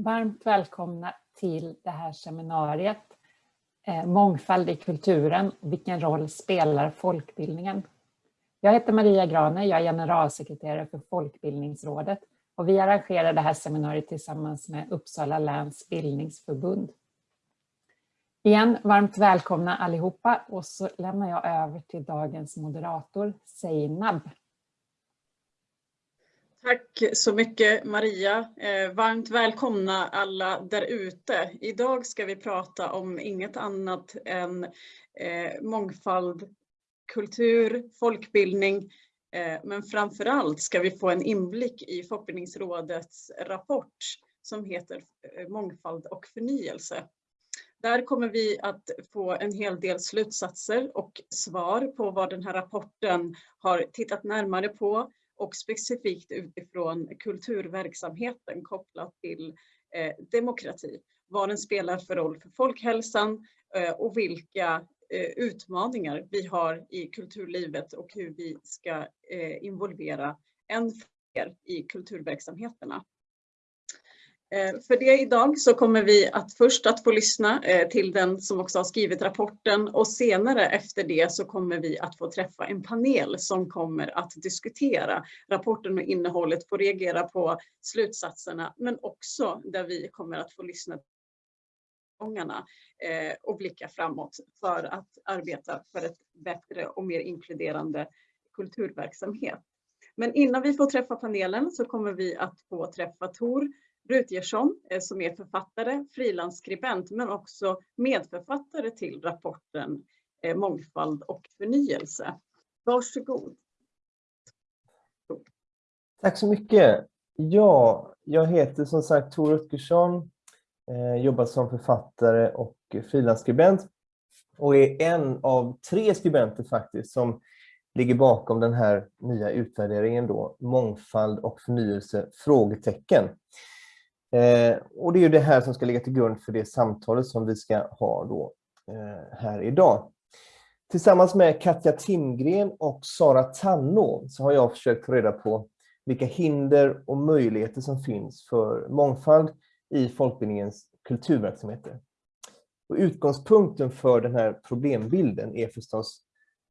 Varmt välkomna till det här seminariet eh, Mångfald i kulturen, vilken roll spelar folkbildningen? Jag heter Maria Grane, jag är generalsekreterare för Folkbildningsrådet och vi arrangerar det här seminariet tillsammans med Uppsala läns bildningsförbund. Igen, varmt välkomna allihopa och så lämnar jag över till dagens moderator, Seinab. Tack så mycket Maria. Eh, varmt välkomna alla där ute. Idag ska vi prata om inget annat än eh, mångfald, kultur, folkbildning, eh, men framförallt ska vi få en inblick i Folkbildningsrådets rapport som heter Mångfald och förnyelse. Där kommer vi att få en hel del slutsatser och svar på vad den här rapporten har tittat närmare på och specifikt utifrån kulturverksamheten kopplat till eh, demokrati. Vad den spelar för roll för folkhälsan eh, och vilka eh, utmaningar vi har i kulturlivet och hur vi ska eh, involvera än fler i kulturverksamheterna. Eh, för det idag så kommer vi att först att få lyssna eh, till den som också har skrivit rapporten och senare efter det så kommer vi att få träffa en panel som kommer att diskutera rapporten och innehållet, få reagera på slutsatserna men också där vi kommer att få lyssna eh, och blicka framåt för att arbeta för ett bättre och mer inkluderande kulturverksamhet. Men innan vi får träffa panelen så kommer vi att få träffa Tor Rutgersson eh, som är författare, frilansskribent men också medförfattare till rapporten eh, Mångfald och förnyelse. Varsågod. Tack så mycket. Ja, jag heter som sagt Tor Rutgersson, eh, jobbar som författare och frilansskribent och är en av tre skribenter faktiskt som ligger bakom den här nya utvärderingen då, mångfald och förnyelse? frågetecken. Eh, och det är ju det här som ska ligga till grund för det samtalet som vi ska ha då eh, här idag. Tillsammans med Katja Timgren och Sara Tanno så har jag försökt få reda på vilka hinder och möjligheter som finns för mångfald i folkbildningens kulturverksamheter. Och utgångspunkten för den här problembilden är förstås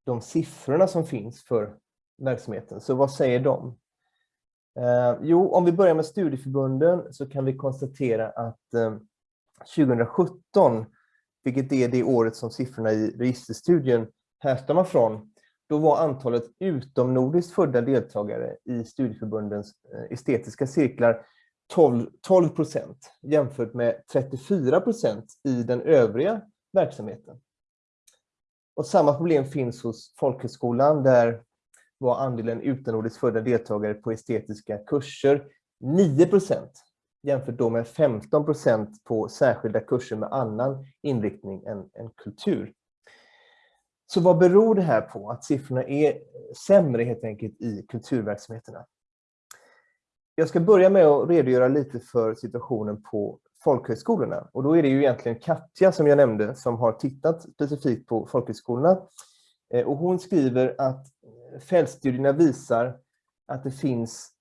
de siffrorna som finns för verksamheten. Så vad säger de? Eh, jo, om vi börjar med studieförbunden så kan vi konstatera att eh, 2017, vilket är det året som siffrorna i registerstudien härstammar från, då var antalet utomnordiskt födda deltagare i studieförbundens eh, estetiska cirklar 12 procent jämfört med 34 procent i den övriga verksamheten. Och samma problem finns hos folkhögskolan där var andelen utomnordiskt födda deltagare på estetiska kurser 9% jämfört då med 15% på särskilda kurser med annan inriktning än, än kultur. Så vad beror det här på, att siffrorna är sämre helt enkelt i kulturverksamheterna? Jag ska börja med att redogöra lite för situationen på folkhögskolorna. Och då är det ju egentligen Katja som jag nämnde som har tittat specifikt på folkhögskolorna. Eh, och hon skriver att fältstudierna visar att det finns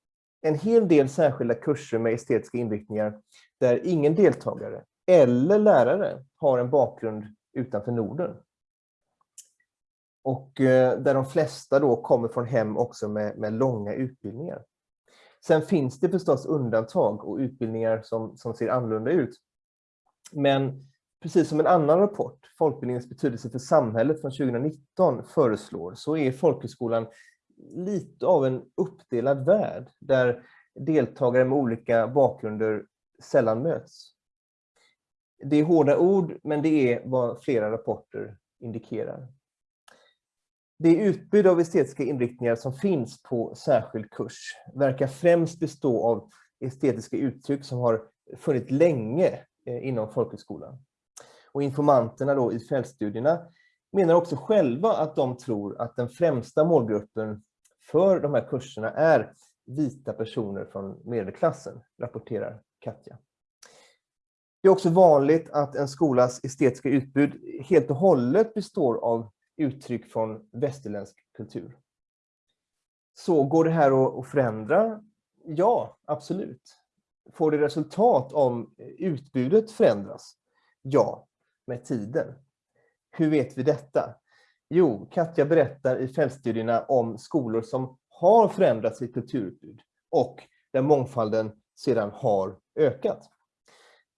en hel del särskilda kurser med estetiska inriktningar där ingen deltagare eller lärare har en bakgrund utanför Norden. Och eh, där de flesta då kommer från hem också med, med långa utbildningar. Sen finns det förstås undantag och utbildningar som, som ser annorlunda ut. Men precis som en annan rapport, Folkbildningens betydelse för samhället från 2019 föreslår, så är folkhögskolan lite av en uppdelad värld där deltagare med olika bakgrunder sällan möts. Det är hårda ord, men det är vad flera rapporter indikerar. Det utbud av estetiska inriktningar som finns på särskild kurs verkar främst bestå av estetiska uttryck som har funnits länge eh, inom folkhögskolan. Och informanterna då i fältstudierna menar också själva att de tror att den främsta målgruppen för de här kurserna är vita personer från medelklassen, rapporterar Katja. Det är också vanligt att en skolas estetiska utbud helt och hållet består av uttryck från västerländsk kultur. Så går det här att förändra? Ja, absolut. får det resultat om utbudet förändras? Ja, med tiden. Hur vet vi detta? Jo, Katja berättar i fältstudierna om skolor som har förändrat sitt kulturutbud och där mångfalden sedan har ökat.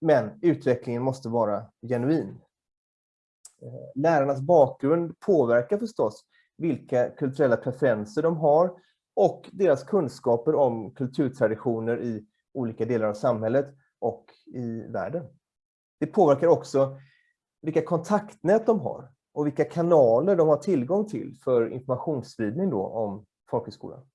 Men utvecklingen måste vara genuin. Eh, lärarnas bakgrund påverkar förstås vilka kulturella preferenser de har och deras kunskaper om kulturtraditioner i olika delar av samhället och i världen. Det påverkar också vilka kontaktnät de har och vilka kanaler de har tillgång till för informationsspridning då om folkhögskolan.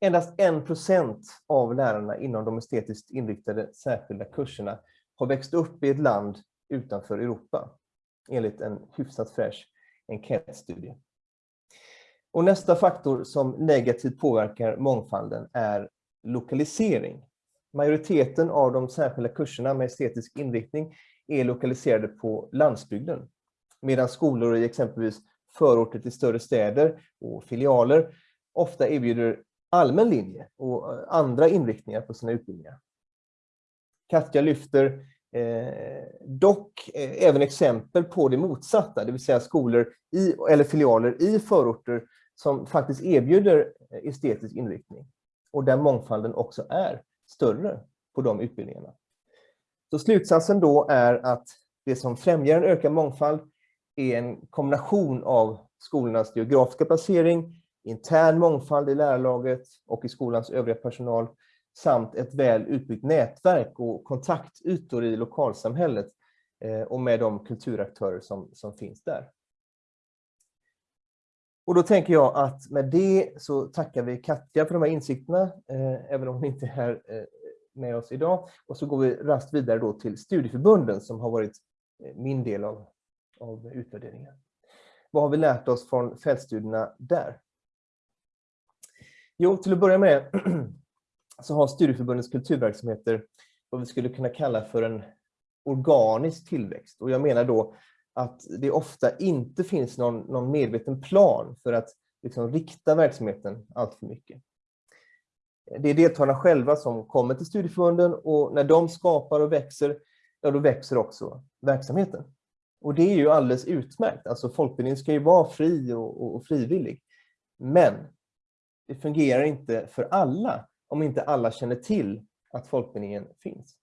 Endast en procent av lärarna inom de estetiskt inriktade särskilda kurserna har växt upp i ett land utanför Europa, enligt en hyfsat fräsch enkätstudie. Och nästa faktor som negativt påverkar mångfalden är lokalisering. Majoriteten av de särskilda kurserna med estetisk inriktning är lokaliserade på landsbygden, medan skolor i exempelvis förorter till större städer och filialer ofta erbjuder allmän linje och eh, andra inriktningar på sina utbildningar. Katja lyfter eh, dock eh, även exempel på det motsatta, det vill säga skolor i, eller filialer i förorter som faktiskt erbjuder eh, estetisk inriktning och där mångfalden också är större på de utbildningarna. Så slutsatsen då är att det som främjar en ökad mångfald är en kombination av skolornas geografiska placering, intern mångfald i lärarlaget och i skolans övriga personal samt ett väl utbyggt nätverk och kontaktytor i lokalsamhället eh, och med de kulturaktörer som, som finns där. Och då tänker jag att med det så tackar vi Katja för de här insikterna, eh, även om hon inte är här eh, med oss idag. Och så går vi rast vidare då till studieförbunden som har varit eh, min del av, av utvärderingen. Vad har vi lärt oss från fältstudierna där? Jo, till att börja med så har studieförbundens kulturverksamheter vad vi skulle kunna kalla för en organisk tillväxt. Och jag menar då att det ofta inte finns någon, någon medveten plan för att liksom rikta verksamheten allt för mycket. Det är deltagarna själva som kommer till studieförbunden och när de skapar och växer, ja då växer också verksamheten. Och det är ju alldeles utmärkt, alltså folkbildningen ska ju vara fri och, och, och frivillig. Men det fungerar inte för alla om inte alla känner till att folkbildningen finns.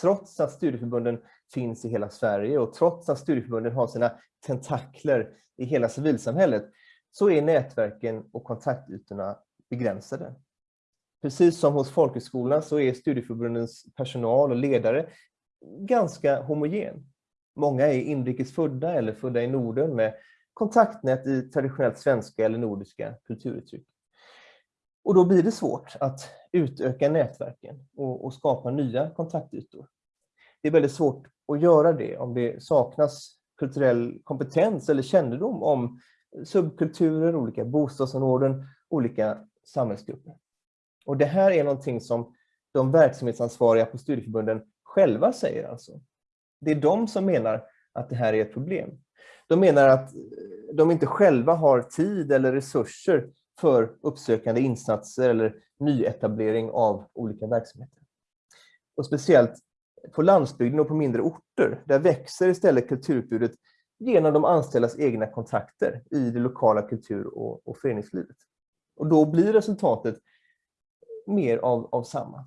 Trots att studieförbunden finns i hela Sverige och trots att studieförbunden har sina tentakler i hela civilsamhället så är nätverken och kontaktytorna begränsade. Precis som hos folkhögskolan så är studieförbundens personal och ledare ganska homogen. Många är inrikesfödda eller födda i Norden med kontaktnät i traditionellt svenska eller nordiska kulturuttryck. Och då blir det svårt att utöka nätverken och, och, skapa nya kontaktytor. Det är väldigt svårt att göra det om det saknas kulturell kompetens eller kännedom om subkulturer, olika bostadsområden, olika samhällsgrupper. Och det här är någonting som de verksamhetsansvariga på studieförbunden själva säger alltså. Det är de som menar att det här är ett problem. De menar att eh, de inte själva har tid eller resurser för uppsökande insatser eller nyetablering av olika verksamheter. Och speciellt på landsbygden och på mindre orter, där växer istället kulturutbudet genom de anställdas egna kontakter i det lokala kultur- och, och föreningslivet. Och då blir resultatet mer av, av samma.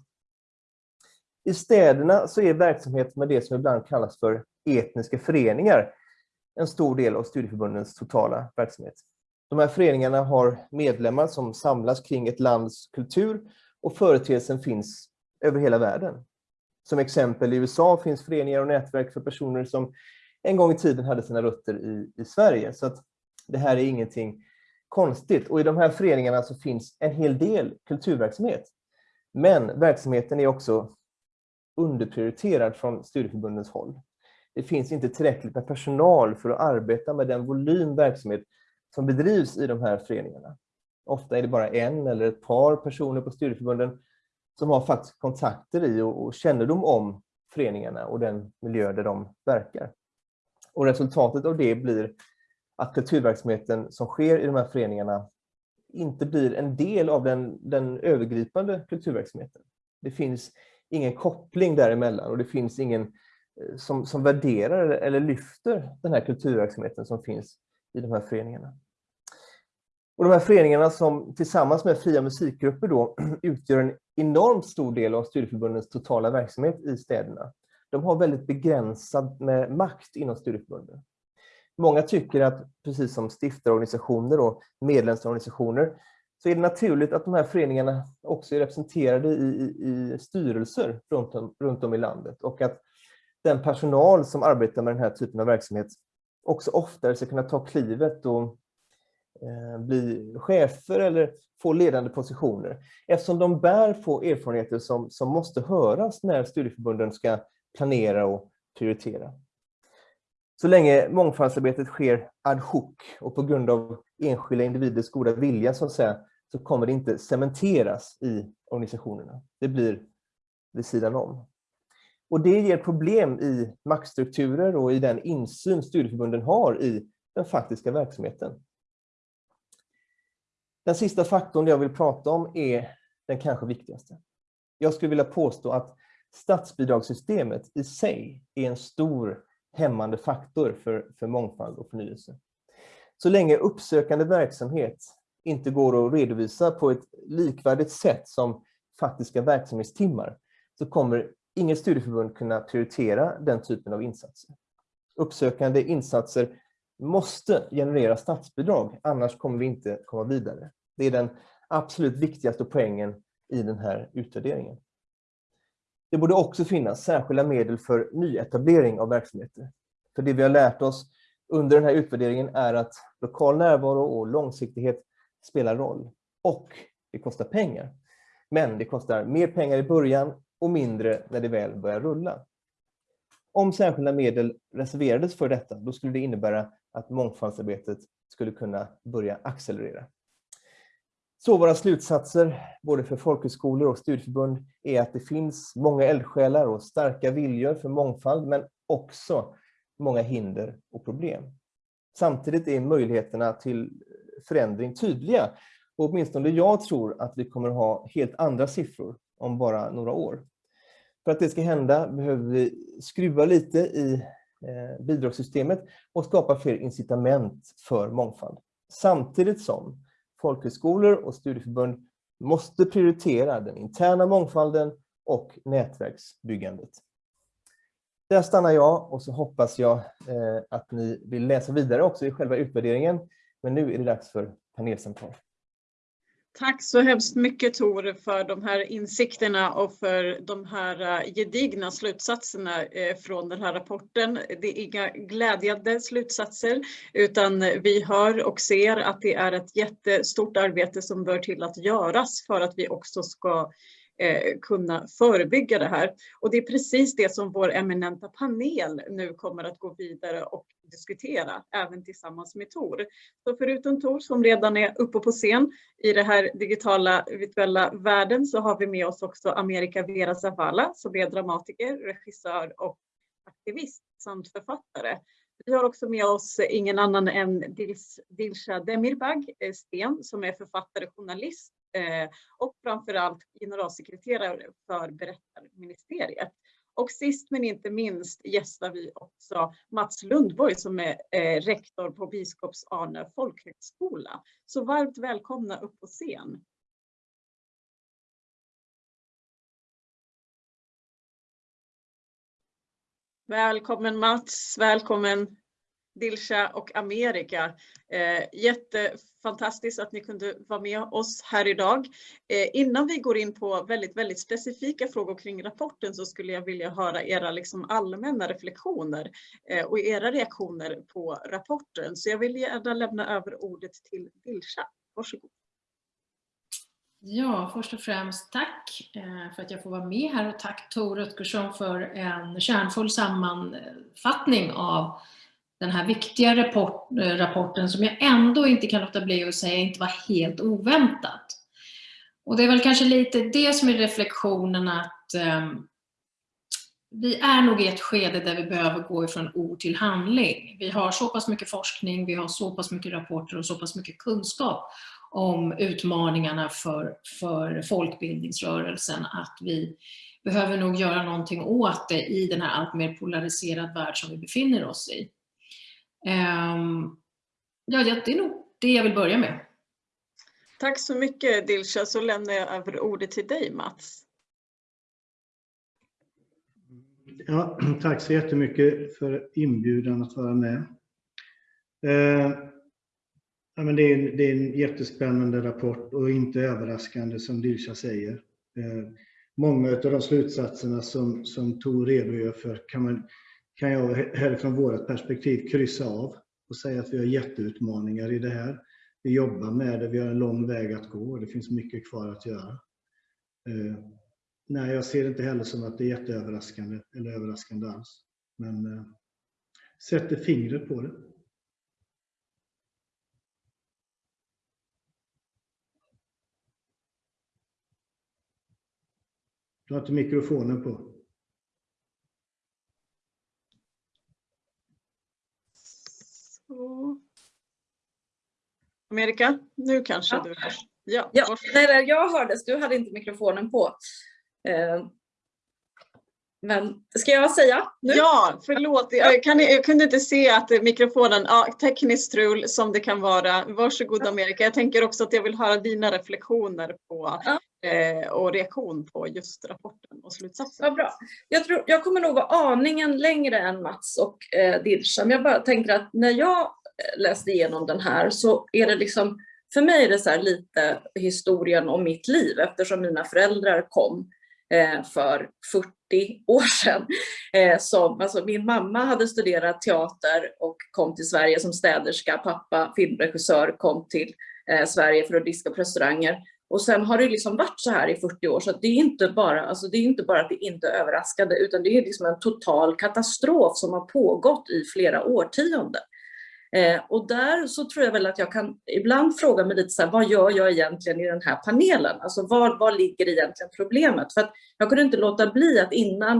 I städerna så är verksamhet med det som ibland kallas för etniska föreningar en stor del av studieförbundens totala verksamhet. De här föreningarna har medlemmar som samlas kring ett lands kultur och företeelsen finns över hela världen. Som exempel i USA finns föreningar och nätverk för personer som en gång i tiden hade sina rötter i, i Sverige. Så att det här är ingenting konstigt. Och i de här föreningarna så finns en hel del kulturverksamhet. Men verksamheten är också underprioriterad från studieförbundens håll. Det finns inte tillräckligt med personal för att arbeta med den volym verksamhet som bedrivs i de här föreningarna. Ofta är det bara en eller ett par personer på studieförbunden som har faktiskt kontakter i och, och kännedom om föreningarna och den miljö där de verkar. Och resultatet av det blir att kulturverksamheten som sker i de här föreningarna inte blir en del av den, den övergripande kulturverksamheten. Det finns ingen koppling däremellan och det finns ingen eh, som, som värderar eller lyfter den här kulturverksamheten som finns i de här föreningarna. Och de här föreningarna som tillsammans med fria musikgrupper då utgör en enormt stor del av studieförbundens totala verksamhet i städerna. De har väldigt begränsad med makt inom studieförbunden. Många tycker att, precis som stiftarorganisationer och medlemsorganisationer, så är det naturligt att de här föreningarna också är representerade i, i, i styrelser runt om, runt om i landet och att den personal som arbetar med den här typen av verksamhet också oftare ska kunna ta klivet och eh, bli chefer eller få ledande positioner. Eftersom de bär på erfarenheter som, som måste höras när studieförbunden ska planera och prioritera. Så länge mångfaldsarbetet sker ad hoc och på grund av enskilda individers goda vilja så, att säga, så kommer det inte cementeras i organisationerna. Det blir vid sidan om. Och det ger problem i maktstrukturer och i den insyn studieförbunden har i den faktiska verksamheten. Den sista faktorn jag vill prata om är den kanske viktigaste. Jag skulle vilja påstå att statsbidragssystemet i sig är en stor hämmande faktor för, för mångfald och förnyelse. Så länge uppsökande verksamhet inte går att redovisa på ett likvärdigt sätt som faktiska verksamhetstimmar så kommer inget studieförbund kunna prioritera den typen av insatser. Uppsökande insatser måste generera statsbidrag, annars kommer vi inte komma vidare. Det är den absolut viktigaste poängen i den här utvärderingen. Det borde också finnas särskilda medel för nyetablering av verksamheter. För det vi har lärt oss under den här utvärderingen är att lokal närvaro och långsiktighet spelar roll. Och det kostar pengar. Men det kostar mer pengar i början och mindre när det väl börjar rulla. Om särskilda medel reserverades för detta, då skulle det innebära att mångfaldsarbetet skulle kunna börja accelerera. Så våra slutsatser, både för folkhögskolor och studieförbund, är att det finns många eldsjälar och starka viljor för mångfald, men också många hinder och problem. Samtidigt är möjligheterna till förändring tydliga. Och åtminstone jag tror att vi kommer ha helt andra siffror om bara några år. För att det ska hända behöver vi skruva lite i eh, bidragssystemet och skapa fler incitament för mångfald. Samtidigt som folkhögskolor och studieförbund måste prioritera den interna mångfalden och nätverksbyggandet. Där stannar jag och så hoppas jag eh, att ni vill läsa vidare också i själva utvärderingen. Men nu är det dags för panelsamtal. Tack så hemskt mycket Tor för de här insikterna och för de här eh, gedigna slutsatserna eh, från den här rapporten. Det är inga glädjande slutsatser utan vi hör och ser att det är ett jättestort arbete som bör till att göras för att vi också ska eh, kunna förebygga det här. Och det är precis det som vår eminenta panel nu kommer att gå vidare och diskutera, även tillsammans med Tor. Så förutom Tor som redan är uppe på scen i den här digitala virtuella världen så har vi med oss också Amerika Vera Zavala som är dramatiker, regissör och aktivist samt författare. Vi har också med oss ingen annan än Dilsa Demirbag-Sten eh, som är författare, journalist eh, och framförallt generalsekreterare för Berättarministeriet. Och sist men inte minst gästar vi också Mats Lundborg som är eh, rektor på Biskops Arne folkhögskola. Så varmt välkomna upp på scen. Välkommen Mats, välkommen Dilsha och Amerika. Eh, jättefantastiskt att ni kunde vara med oss här idag. Eh, innan vi går in på väldigt, väldigt specifika frågor kring rapporten så skulle jag vilja höra era liksom allmänna reflektioner eh, och era reaktioner på rapporten. Så jag vill gärna lämna över ordet till Dilsha. Varsågod. Ja, först och främst tack eh, för att jag får vara med här och tack Tor Rutgersson för en kärnfull sammanfattning av den här viktiga rapport, eh, rapporten som jag ändå inte kan låta bli att säga inte var helt oväntat. Och det är väl kanske lite det som är reflektionen att eh, vi är nog i ett skede där vi behöver gå ifrån ord till handling. Vi har så pass mycket forskning, vi har så pass mycket rapporter och så pass mycket kunskap om utmaningarna för, för folkbildningsrörelsen, att vi behöver nog göra någonting åt det i den här allt mer polariserad värld som vi befinner oss i. Um, ja, det är nog det jag vill börja med. Tack så mycket Dilsa, så lämnar jag över ordet till dig Mats. Ja, tack så jättemycket för inbjudan att vara med. Eh, ja, men det, är, det är en jättespännande rapport och inte överraskande som Dilsa säger. Eh, många av de slutsatserna som, som Tor redogör för kan, man, kan jag härifrån vårt perspektiv kryssa av och säga att vi har jätteutmaningar i det här. Vi jobbar med det, vi har en lång väg att gå och det finns mycket kvar att göra. Eh, nej, jag ser det inte heller som att det är jätteöverraskande eller överraskande alls. Men eh, sätter fingret på det. Du har inte mikrofonen på. Amerika, nu kanske ja. du hörs. Ja, ja nej, jag hördes, du hade inte mikrofonen på. Eh, men ska jag säga nu? Ja, förlåt. Jag, kan, jag kunde inte se att mikrofonen, ja, tekniskt strul som det kan vara. Varsågod Amerika. Jag tänker också att jag vill höra dina reflektioner på ja. eh, och reaktion på just rapporten och slutsatsen. Vad bra. Jag, tror, jag kommer nog vara aningen längre än Mats och eh, Dilsham. Jag bara tänker att när jag läste igenom den här så är det liksom, för mig är det så lite historien om mitt liv eftersom mina föräldrar kom eh, för 40 år sedan. Eh, som, alltså min mamma hade studerat teater och kom till Sverige som städerska, pappa filmregissör kom till eh, Sverige för att diska på restauranger. Och sen har det liksom varit så här i 40 år så det är inte bara, alltså det är inte bara att det inte är överraskade utan det är liksom en total katastrof som har pågått i flera årtionden. Eh, och där så tror jag väl att jag kan ibland fråga mig lite så här, vad gör jag egentligen i den här panelen? Alltså var, var ligger egentligen problemet? För att jag kunde inte låta bli att innan,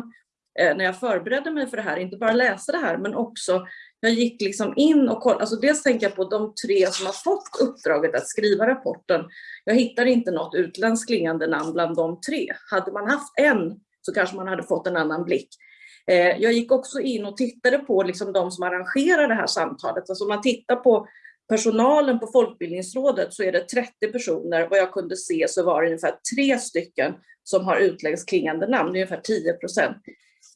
eh, när jag förberedde mig för det här, inte bara läsa det här, men också jag gick liksom in och kollade, alltså dels tänker jag på de tre som har fått uppdraget att skriva rapporten. Jag hittar inte något utländskt klingande namn bland de tre. Hade man haft en så kanske man hade fått en annan blick. Eh, jag gick också in och tittade på liksom de som arrangerar det här samtalet. Alltså om man tittar på personalen på Folkbildningsrådet så är det 30 personer. Vad jag kunde se så var det ungefär tre stycken som har utländskt klingande namn, det är ungefär 10 procent.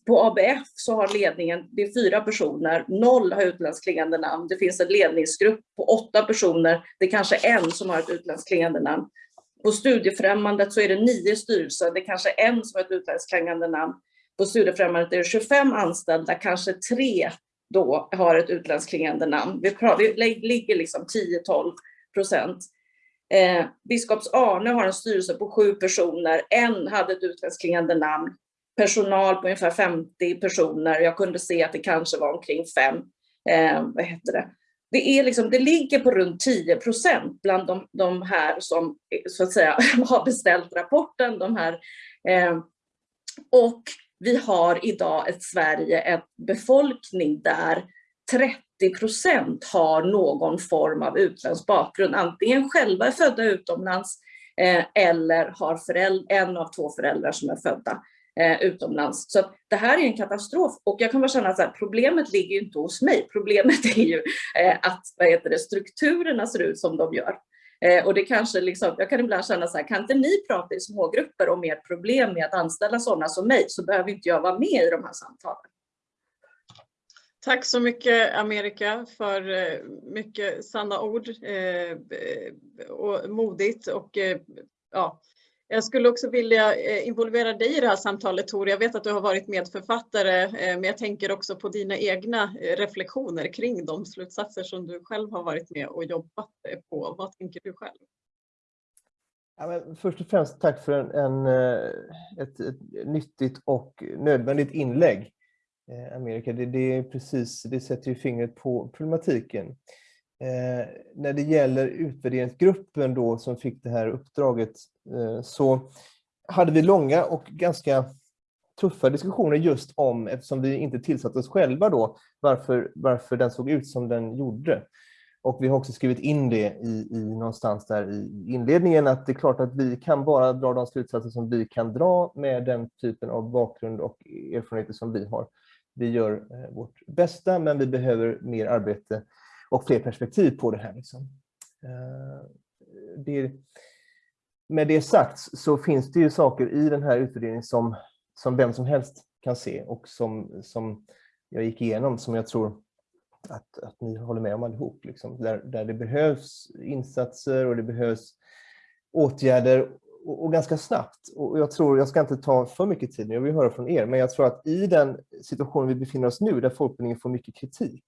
På ABF så har ledningen, det är fyra personer, noll har utländskt klingande namn. Det finns en ledningsgrupp på åtta personer, det är kanske en som har ett utländskt klingande namn. På Studiefrämjandet så är det nio styrelser, det är kanske en som har ett utländskt klingande namn. På Studiefrämjandet är det 25 anställda, kanske tre då har ett utländskt klingande namn. Vi, vi ligger liksom 10-12 procent. Eh, Biskops Arne har en styrelse på sju personer, en hade ett utländskt klingande namn. Personal på ungefär 50 personer, jag kunde se att det kanske var omkring fem. Eh, vad heter det? Det, är liksom, det ligger på runt 10 procent bland de, de, här som så att säga, har beställt rapporten. De här, eh, och vi har idag ett Sverige, en befolkning där 30 procent har någon form av utländsk bakgrund, antingen själva är födda utomlands eh, eller har en av två föräldrar som är födda eh, utomlands. Så det här är en katastrof och jag kan bara känna att problemet ligger inte hos mig. Problemet är ju eh, att vad heter det, strukturerna ser ut som de gör. Eh, och det kanske liksom, jag kan ibland känna så här, kan inte ni prata i smågrupper om ert problem med att anställa sådana som mig så behöver inte jag vara med i de här samtalen. Tack så mycket Amerika för eh, mycket sanna ord eh, eh och modigt och eh, ja, jag skulle också vilja eh, involvera dig i det här samtalet Tor. Jag vet att du har varit medförfattare eh, men jag tänker också på dina egna eh, reflektioner kring de slutsatser som du själv har varit med och jobbat på. Vad tänker du själv? Ja, först och främst tack för en, en ett, ett, nyttigt och nödvändigt inlägg. Amerika, det, det, är precis, det sätter ju fingret på problematiken. Eh, när det gäller utvärderingsgruppen då som fick det här uppdraget eh, så hade vi långa och ganska tuffa diskussioner just om, eftersom vi inte tillsatte oss själva då, varför, varför den såg ut som den gjorde. Och vi har också skrivit in det i, i någonstans där i inledningen att det är klart att vi kan bara dra de slutsatser som vi kan dra med den typen av bakgrund och erfarenheter som vi har. Vi gör eh, vårt bästa men vi behöver mer arbete och fler perspektiv på det här. Liksom. Eh, det, med det sagt så finns det ju saker i den här utvärderingen som, som vem som helst kan se och som, som jag gick igenom som jag tror att, att ni håller med om allihop. Liksom, där, där det behövs insatser och det behövs åtgärder och, och, ganska snabbt. Och jag tror, jag ska inte ta för mycket tid nu, jag vill höra från er, men jag tror att i den situation vi befinner oss nu, där folkbildningen får mycket kritik,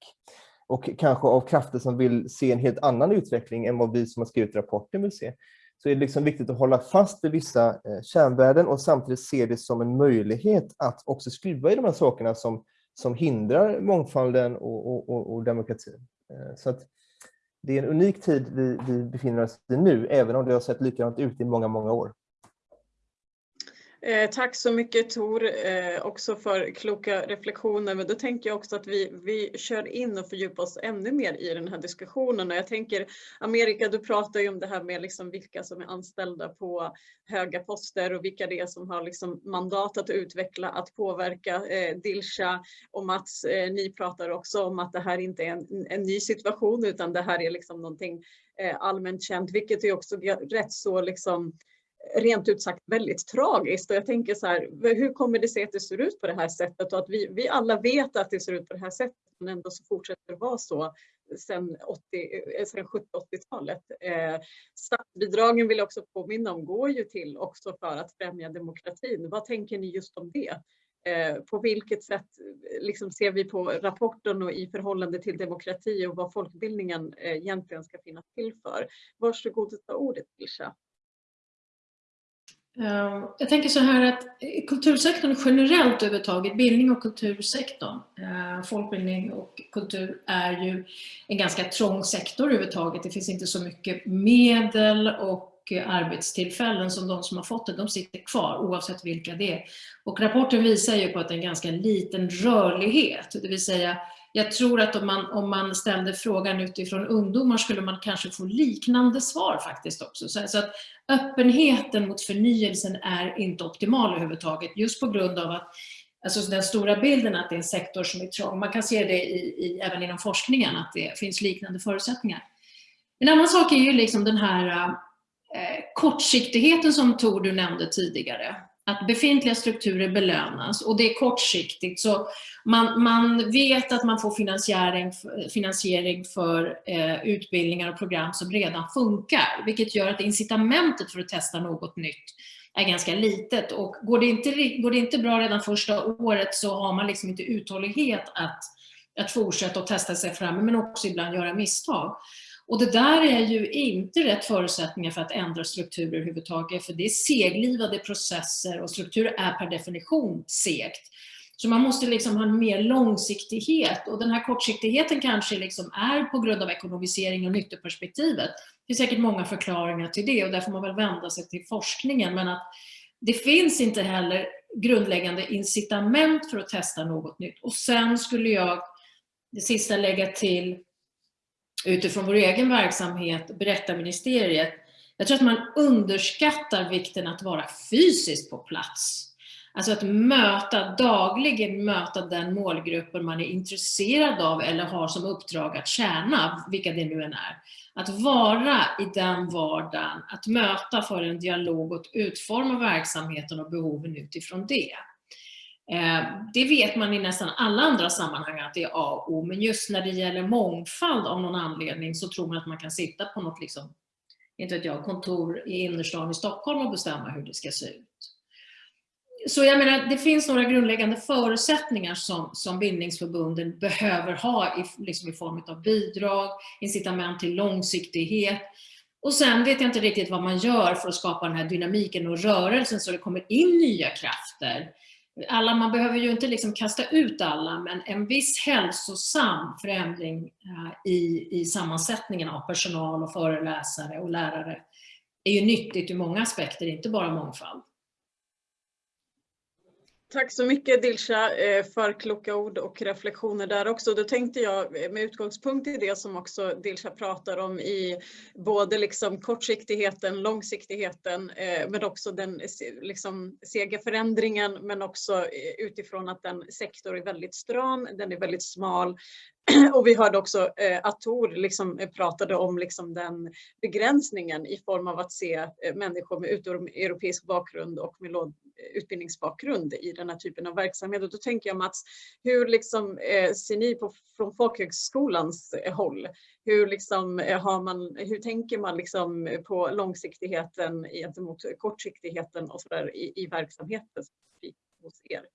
och kanske av krafter som vill se en helt annan utveckling än vad vi som har skrivit rapporten vill se, så är det liksom viktigt att hålla fast vid vissa eh, kärnvärden och samtidigt se det som en möjlighet att också skruva i de här sakerna som som hindrar mångfalden och, och, och demokratin. Eh, så att det är en unik tid vi, vi befinner oss i nu, även om det har sett likadant ut i många, många år. Eh, tack så mycket Tor, eh, också för kloka reflektioner. Men då tänker jag också att vi, vi kör in och fördjupar oss ännu mer i den här diskussionen. Och jag tänker, Amerika, du pratar ju om det här med liksom vilka som är anställda på höga poster och vilka det är som har liksom mandat att utveckla, att påverka. Eh, Dilsa och Mats, eh, ni pratar också om att det här inte är en, en ny situation utan det här är liksom någonting eh, allmänt känt, vilket är också rätt så liksom rent ut sagt väldigt tragiskt. Och jag tänker så här, hur kommer det sig att det ser ut på det här sättet och att vi, vi alla vet att det ser ut på det här sättet men ändå så fortsätter det vara så sedan, 70-80-talet. Eh, eh, statsbidragen vill jag också påminna om går ju till också för att främja demokratin. Vad tänker ni just om det? Eh, på vilket sätt liksom ser vi på rapporten och i förhållande till demokrati och vad folkbildningen eh, egentligen ska finnas till för? Varsågod att ta ordet Ilsa. Ehm, jag tänker så här att kultursektorn generellt överhuvudtaget, bildning och kultursektorn, ehm, folkbildning och kultur är ju en ganska trång sektor överhuvudtaget. Det finns inte så mycket medel och arbetstillfällen som de som har fått det, de sitter kvar oavsett vilka det är. Och rapporten visar ju på att det är en ganska liten rörlighet, det vill säga jag tror att om man, om man ställde frågan utifrån ungdomar skulle man kanske få liknande svar faktiskt också. Så, så att öppenheten mot förnyelsen är inte optimal överhuvudtaget just på grund av att Alltså den stora bilden att det är en sektor som är trång. Man kan se det i, i, även inom forskningen att det finns liknande förutsättningar. En annan sak är ju liksom den här eh, kortsiktigheten som Tor du nämnde tidigare att befintliga strukturer belönas och det är kortsiktigt. Så man, man vet att man får finansiering, finansiering för eh, utbildningar och program som redan funkar, vilket gör att incitamentet för att testa något nytt är ganska litet. Och går det inte, går det inte bra redan första året så har man liksom inte uthållighet att, att fortsätta och testa sig fram, men också ibland göra misstag. Och det där är ju inte rätt förutsättningar för att ändra strukturer överhuvudtaget, för det är seglivade processer och strukturer är per definition segt. Så man måste liksom ha mer långsiktighet och den här kortsiktigheten kanske liksom är på grund av ekonomisering och nyttoperspektivet. Det finns säkert många förklaringar till det och där får man väl vända sig till forskningen. Men att det finns inte heller grundläggande incitament för att testa något nytt. Och sen skulle jag, det sista lägga till, utifrån vår egen verksamhet, Berättarministeriet, jag tror att man underskattar vikten att vara fysiskt på plats. Alltså att möta, dagligen möta den målgruppen man är intresserad av eller har som uppdrag att tjäna, vilka det nu än är. Att vara i den vardagen, att möta för en dialog och utforma verksamheten och behoven utifrån det. Eh, det vet man i nästan alla andra sammanhang att det är A och O, men just när det gäller mångfald av någon anledning så tror man att man kan sitta på något liksom, inte vet jag, kontor i innerstan i Stockholm och bestämma hur det ska se ut. Så jag menar, det finns några grundläggande förutsättningar som, som bildningsförbunden behöver ha i, liksom i form av bidrag, incitament till långsiktighet. Och sen vet jag inte riktigt vad man gör för att skapa den här dynamiken och rörelsen så det kommer in nya krafter alla, man behöver ju inte liksom kasta ut alla, men en viss hälsosam förändring eh, i, i sammansättningen av personal och föreläsare och lärare är ju nyttigt ur många aspekter, inte bara mångfald. Tack så mycket Dilsa eh, för kloka ord och reflektioner där också. Då tänkte jag eh, med utgångspunkt i det som också Dilsa pratar om i både liksom kortsiktigheten, långsiktigheten eh, men också den liksom sega förändringen men också utifrån att den sektor är väldigt stram, den är väldigt smal och vi hörde också att Tor liksom pratade om liksom den begränsningen i form av att se människor med utomeuropeisk bakgrund och med låg utbildningsbakgrund i den här typen av verksamhet. Och då tänker jag Mats, hur liksom, eh, ser ni på, från folkhögskolans eh, håll? Hur, liksom, eh, har man, hur tänker man liksom på långsiktigheten gentemot kortsiktigheten och så där i, i verksamheten hos er?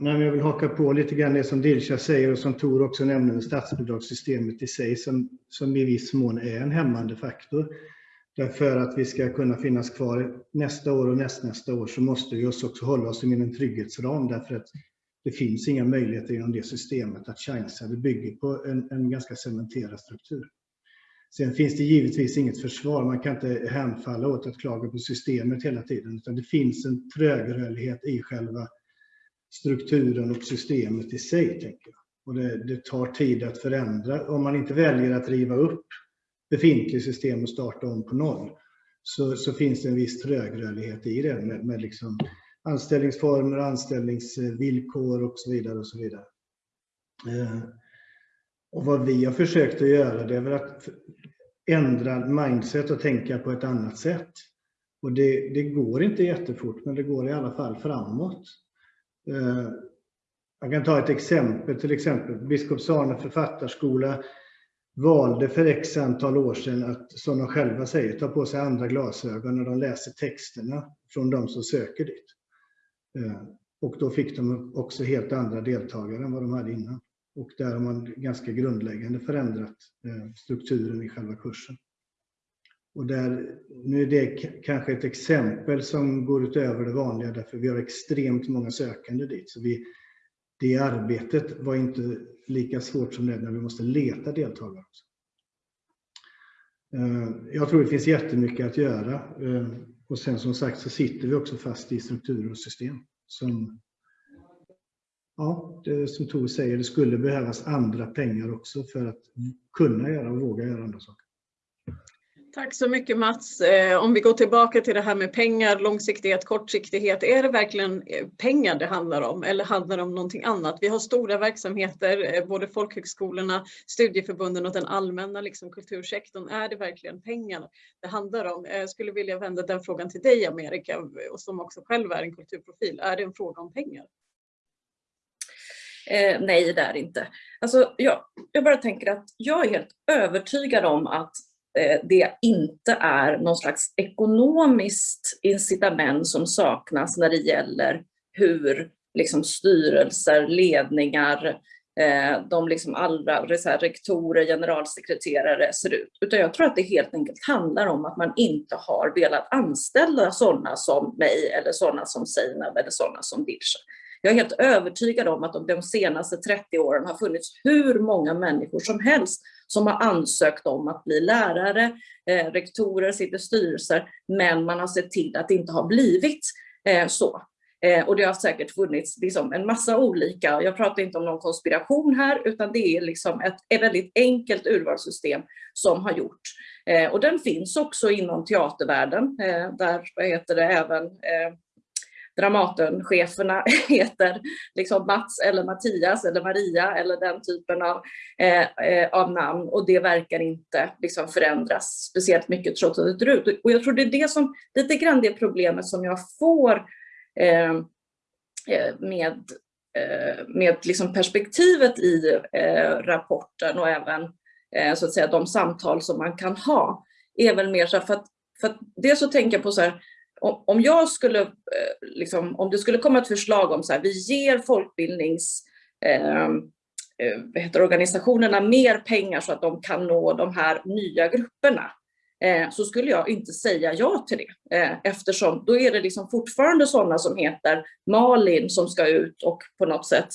Nej, jag vill haka på lite grann det som Dilsa säger och som Tor också nämner med statsbidragssystemet i sig som, som i viss mån är en hämmande faktor. Därför att vi ska kunna finnas kvar nästa år och nästnästa år så måste vi också hålla oss inom en trygghetsram därför att det finns inga möjligheter inom det systemet att chansa. Det bygger på en, en ganska cementerad struktur. Sen finns det givetvis inget försvar. Man kan inte hänfalla åt att klaga på systemet hela tiden utan det finns en trögrörlighet i själva strukturen och systemet i sig. Tänker jag. Och det, det, tar tid att förändra. Om man inte väljer att riva upp befintligt system och starta om på noll så, så finns det en viss trögrörlighet i det med, med liksom anställningsformer, anställningsvillkor och så vidare. Och så vidare. Eh, och vad vi har försökt att göra det är väl att ändra mindset och tänka på ett annat sätt. Och det, det går inte jättefort men det går i alla fall framåt. Eh, jag kan ta ett exempel, till exempel Biskopsarne författarskola valde för x antal år sedan att, som de själva säger, ta på sig andra glasögon när de läser texterna från de som söker dit. Eh, och då fick de också helt andra deltagare än vad de hade innan. Och där har man ganska grundläggande förändrat eh, strukturen i själva kursen. Och där, nu är det kanske ett exempel som går utöver det vanliga därför vi har extremt många sökande dit. Så vi, det arbetet var inte lika svårt som det när vi måste leta deltagare. Också. Eh, jag tror det finns jättemycket att göra. Eh, och sen som sagt så sitter vi också fast i strukturer och system. Som, ja, det, som Tor säger, det skulle behövas andra pengar också för att kunna göra och våga göra andra saker. Tack så mycket Mats. Eh, om vi går tillbaka till det här med pengar, långsiktighet, kortsiktighet. Är det verkligen eh, pengar det handlar om eller handlar det om någonting annat? Vi har stora verksamheter, eh, både folkhögskolorna, studieförbunden och den allmänna liksom, kultursektorn. Är det verkligen pengar det handlar om? Jag skulle vilja vända den frågan till dig Amerika, och som också själv är en kulturprofil. Är det en fråga om pengar? Eh, nej, det är det inte. Alltså, jag, jag bara tänker att jag är helt övertygad om att Eh, det inte är någon slags ekonomiskt incitament som saknas när det gäller hur liksom styrelser, ledningar, eh, de liksom allra rektorer, generalsekreterare ser ut. Utan jag tror att det helt enkelt handlar om att man inte har velat anställa sådana som mig eller sådana som Seinab eller sådana som Dilsa. Jag är helt övertygad om att de senaste 30 åren har funnits hur många människor som helst som har ansökt om att bli lärare, eh, rektorer, sitter i styrelser, men man har sett till att det inte har blivit eh, så. Eh, och det har säkert funnits liksom en massa olika, jag pratar inte om någon konspiration här, utan det är liksom ett, ett väldigt enkelt urvalssystem som har gjort. Eh, och den finns också inom teatervärlden, eh, där vad heter det, även eh, Dramatencheferna heter liksom Mats eller Mattias eller Maria eller den typen av, eh, eh, av namn och det verkar inte liksom förändras speciellt mycket trots att det är ut. Och jag tror det är det som, lite grann det problemet som jag får eh, eh med, eh, med liksom perspektivet i eh, rapporten och även eh, så att säga de samtal som man kan ha är väl mer så för att, för att dels så tänker jag på så här, om jag skulle, eh, liksom, om det skulle komma ett förslag om så här, vi ger folkbildnings eh, eh heter organisationerna mer pengar så att de kan nå de här nya grupperna, eh, så skulle jag inte säga ja till det. Eh, eftersom då är det liksom fortfarande sådana som heter Malin som ska ut och på något sätt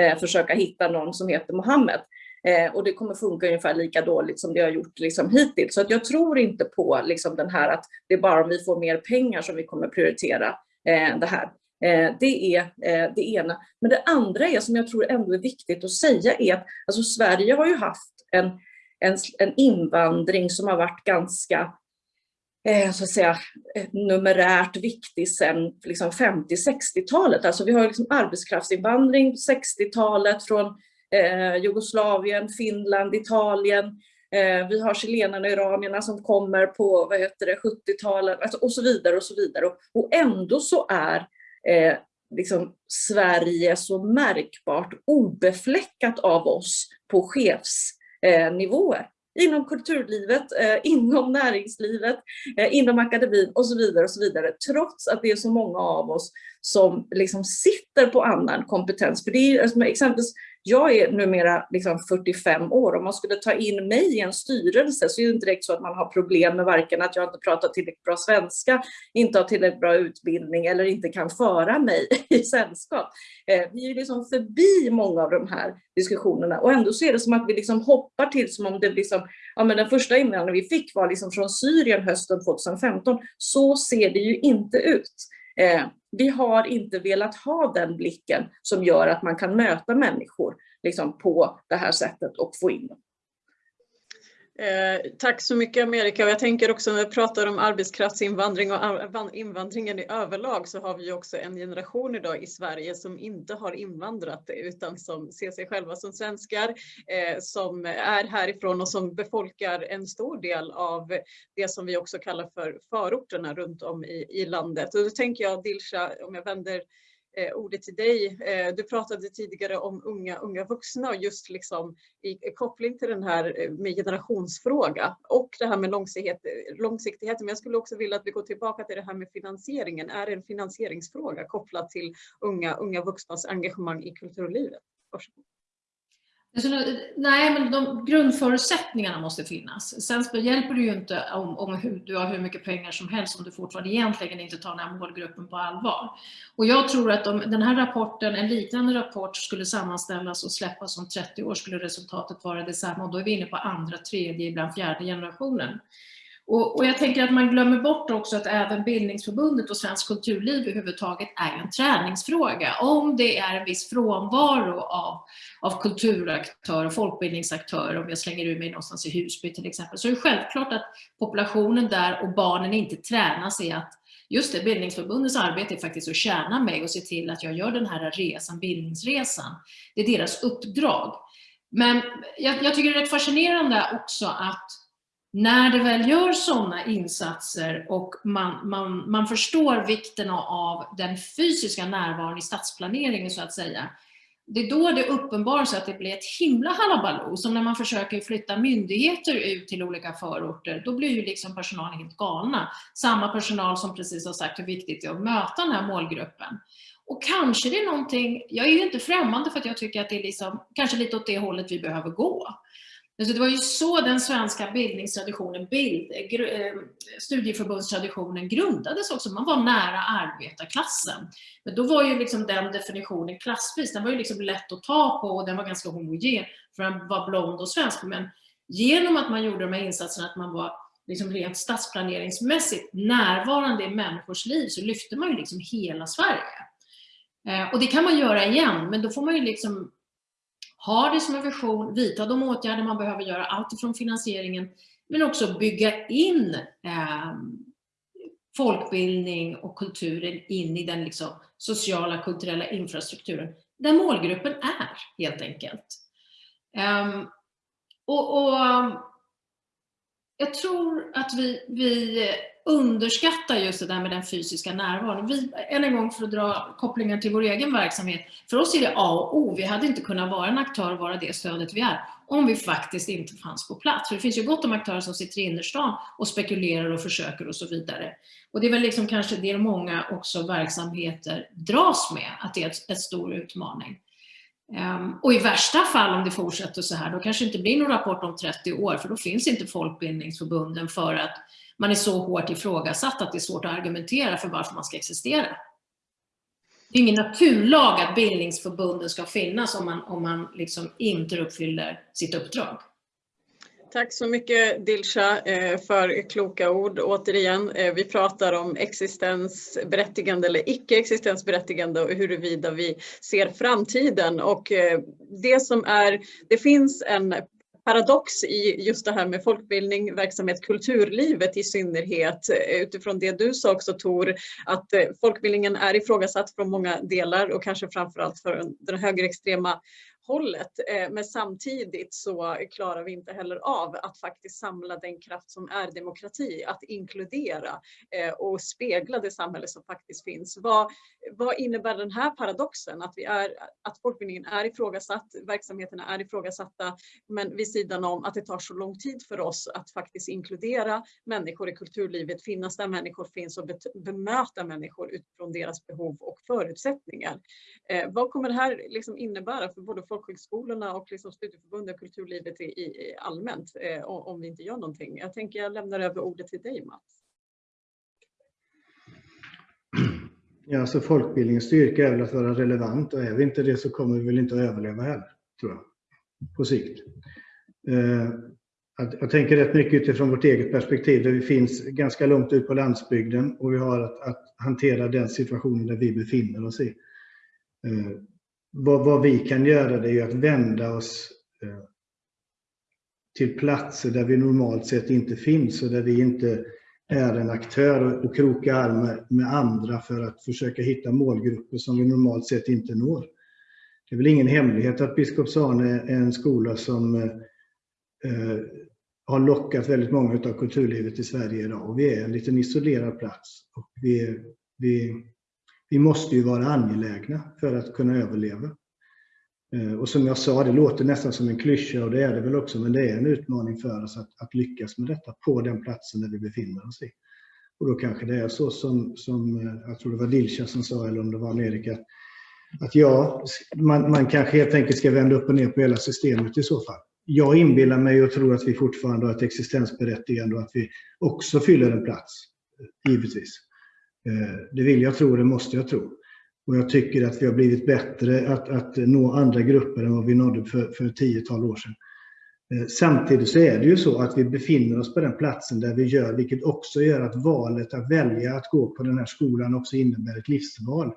eh, försöka hitta någon som heter Mohammed. Eh, och det kommer funka ungefär lika dåligt som det har gjort liksom hittills. Så att jag tror inte på liksom den här att det är bara om vi får mer pengar som vi kommer prioritera. Eh, det här. Eh, det är eh, det ena. Men det andra är, som jag tror ändå är viktigt att säga, är att alltså Sverige har ju haft en, en, en invandring som har varit ganska eh, så att säga, numerärt viktig sedan liksom 50-60-talet. Alltså vi har liksom arbetskraftsinvandring på 60-talet från eh, Jugoslavien, Finland, Italien. Eh, vi har chilenarna och iranierna som kommer på 70-talet alltså, och så vidare och så vidare. Och, och ändå så är eh, liksom Sverige så märkbart obefläckat av oss på chefsnivåer eh, inom kulturlivet, eh, inom näringslivet, eh, inom akademin och så vidare. och så vidare. Trots att det är så många av oss som liksom sitter på annan kompetens. För det är, alltså, exempelvis jag är numera liksom 45 år. Om man skulle ta in mig i en styrelse så är det inte direkt så att man har problem med varken att jag inte pratar tillräckligt bra svenska, inte har tillräckligt bra utbildning eller inte kan föra mig i sällskap. Eh, vi är liksom förbi många av de här diskussionerna och ändå så är det som att vi liksom hoppar till som om det liksom, ja men den första invandringen vi fick var liksom från Syrien hösten 2015. Så ser det ju inte ut. Eh, vi har inte velat ha den blicken som gör att man kan möta människor liksom, på det här sättet och få in dem. Eh, tack så mycket Amerika. Och jag tänker också när vi pratar om arbetskraftsinvandring och invandringen i överlag så har vi också en generation idag i Sverige som inte har invandrat utan som ser sig själva som svenskar, eh, som är härifrån och som befolkar en stor del av det som vi också kallar för förorterna runt om i, i landet. Och då tänker jag Dilsa, om jag vänder eh, ordet till dig. Eh, du pratade tidigare om unga, unga vuxna och just liksom i, i koppling till den här eh, med generationsfråga och det här med långsiktighet, eh, långsiktigheten. Men jag skulle också vilja att vi går tillbaka till det här med finansieringen. Är det en finansieringsfråga kopplat till unga, unga vuxnas engagemang i kulturlivet? Varsågod. Alltså, nej, men de grundförutsättningarna måste finnas. Sen hjälper det ju inte om, om hur, du har hur mycket pengar som helst om du fortfarande egentligen inte tar den här målgruppen på allvar. Och jag tror att om den här rapporten, en liknande rapport skulle sammanställas och släppas om 30 år skulle resultatet vara detsamma och då är vi inne på andra, tredje, ibland fjärde generationen. Och, och, jag tänker att man glömmer bort också att även Bildningsförbundet och Svensk kulturliv överhuvudtaget är en träningsfråga. Om det är en viss frånvaro av, av kulturaktörer, folkbildningsaktörer, om jag slänger ur mig någonstans i Husby till exempel, så är det självklart att populationen där och barnen inte tränas i att just det, Bildningsförbundets arbete är faktiskt att tjäna mig och se till att jag gör den här resan, bildningsresan. Det är deras uppdrag. Men jag, jag tycker det är rätt fascinerande också att när det väl gör sådana insatser och man, man, man förstår vikten av den fysiska närvaron i stadsplaneringen så att säga, det är då det uppenbarar sig att det blir ett himla halabaloo. Som när man försöker flytta myndigheter ut till olika förorter, då blir ju liksom personalen helt galna. Samma personal som precis har sagt hur viktigt det är att möta den här målgruppen. Och kanske det är någonting, jag är ju inte främmande för att jag tycker att det är liksom, kanske lite åt det hållet vi behöver gå. Alltså det var ju så den svenska bildningstraditionen, bild, eh, studieförbundstraditionen grundades också. Man var nära arbetarklassen. Men då var ju liksom den definitionen klassvis, den var ju liksom lätt att ta på och den var ganska homogen för den var blond och svensk. Men genom att man gjorde de här insatserna, att man var liksom rent stadsplaneringsmässigt närvarande i människors liv så lyfte man ju liksom hela Sverige. Eh, och det kan man göra igen, men då får man ju liksom ha det som en vision, vidta de åtgärder man behöver göra, alltifrån finansieringen, men också bygga in eh, folkbildning och kulturen in i den liksom, sociala kulturella infrastrukturen, där målgruppen är helt enkelt. Um, och, och, jag tror att vi, vi underskattar just det där med den fysiska närvaron. Vi, än en gång för att dra kopplingen till vår egen verksamhet. För oss är det A och O. Vi hade inte kunnat vara en aktör och vara det stödet vi är om vi faktiskt inte fanns på plats. För det finns ju gott om aktörer som sitter i innerstan och spekulerar och försöker och så vidare. Och det är väl liksom kanske det många också verksamheter dras med, att det är en stor utmaning. Um, och i värsta fall om det fortsätter så här, då kanske det inte blir någon rapport om 30 år, för då finns inte folkbildningsförbunden för att man är så hårt ifrågasatt att det är svårt att argumentera för varför man ska existera. Det är ingen naturlag att bildningsförbunden ska finnas om man, om man liksom inte uppfyller sitt uppdrag. Tack så mycket Dilsa eh, för kloka ord. Återigen, eh, vi pratar om existensberättigande eller icke existensberättigande och huruvida vi ser framtiden. Och eh, det som är, det finns en paradox i just det här med folkbildning, verksamhet, kulturlivet i synnerhet. Utifrån det du sa också Tor, att folkbildningen är ifrågasatt från många delar och kanske framförallt för den högerextrema hållet. Eh, men samtidigt så klarar vi inte heller av att faktiskt samla den kraft som är demokrati, att inkludera eh, och spegla det samhälle som faktiskt finns. Vad, vad innebär den här paradoxen? Att, vi är, att folkbildningen är ifrågasatt, verksamheterna är ifrågasatta, men vid sidan om att det tar så lång tid för oss att faktiskt inkludera människor i kulturlivet, finnas där människor finns och bemöta människor utifrån deras behov och förutsättningar. Eh, vad kommer det här liksom innebära för både folkhögskolorna och liksom studieförbunden och kulturlivet i, i allmänt eh, om vi inte gör någonting. Jag tänker jag lämnar över ordet till dig Mats. Ja, alltså folkbildningens styrka är väl att vara relevant och är vi inte det så kommer vi väl inte att överleva heller, tror jag, på sikt. Eh, jag tänker rätt mycket utifrån vårt eget perspektiv där vi finns ganska långt ut på landsbygden och vi har att, att hantera den situationen där vi befinner oss i. Eh, vad, vad, vi kan göra det är ju att vända oss eh, till platser där vi normalt sett inte finns och där vi inte är en aktör och kroka arm med andra för att försöka hitta målgrupper som vi normalt sett inte når. Det är väl ingen hemlighet att Biskops-Arne är en skola som eh, eh har lockat väldigt många av kulturlivet i Sverige idag och vi är en liten isolerad plats. Och vi, vi vi måste ju vara angelägna för att kunna överleva. Eh, och som jag sa, det låter nästan som en klyscha och det är det väl också, men det är en utmaning för oss att, att lyckas med detta på den platsen där vi befinner oss i. Och då kanske det är så som, som eh, jag tror det var Dilsa som sa, eller om det var Amerika, att ja, man, man kanske helt enkelt ska vända upp och ner på hela systemet i så fall. Jag inbillar mig och tror att vi fortfarande har ett existensberättigande och att vi också fyller en plats, givetvis. Eh, det vill jag tro, det måste jag tro. Och jag tycker att vi har blivit bättre att, att nå andra grupper än vad vi nådde för, för tiotal år sedan. Eh, samtidigt så är det ju så att vi befinner oss på den platsen där vi gör, vilket också gör att valet att välja att gå på den här skolan också innebär ett livsval.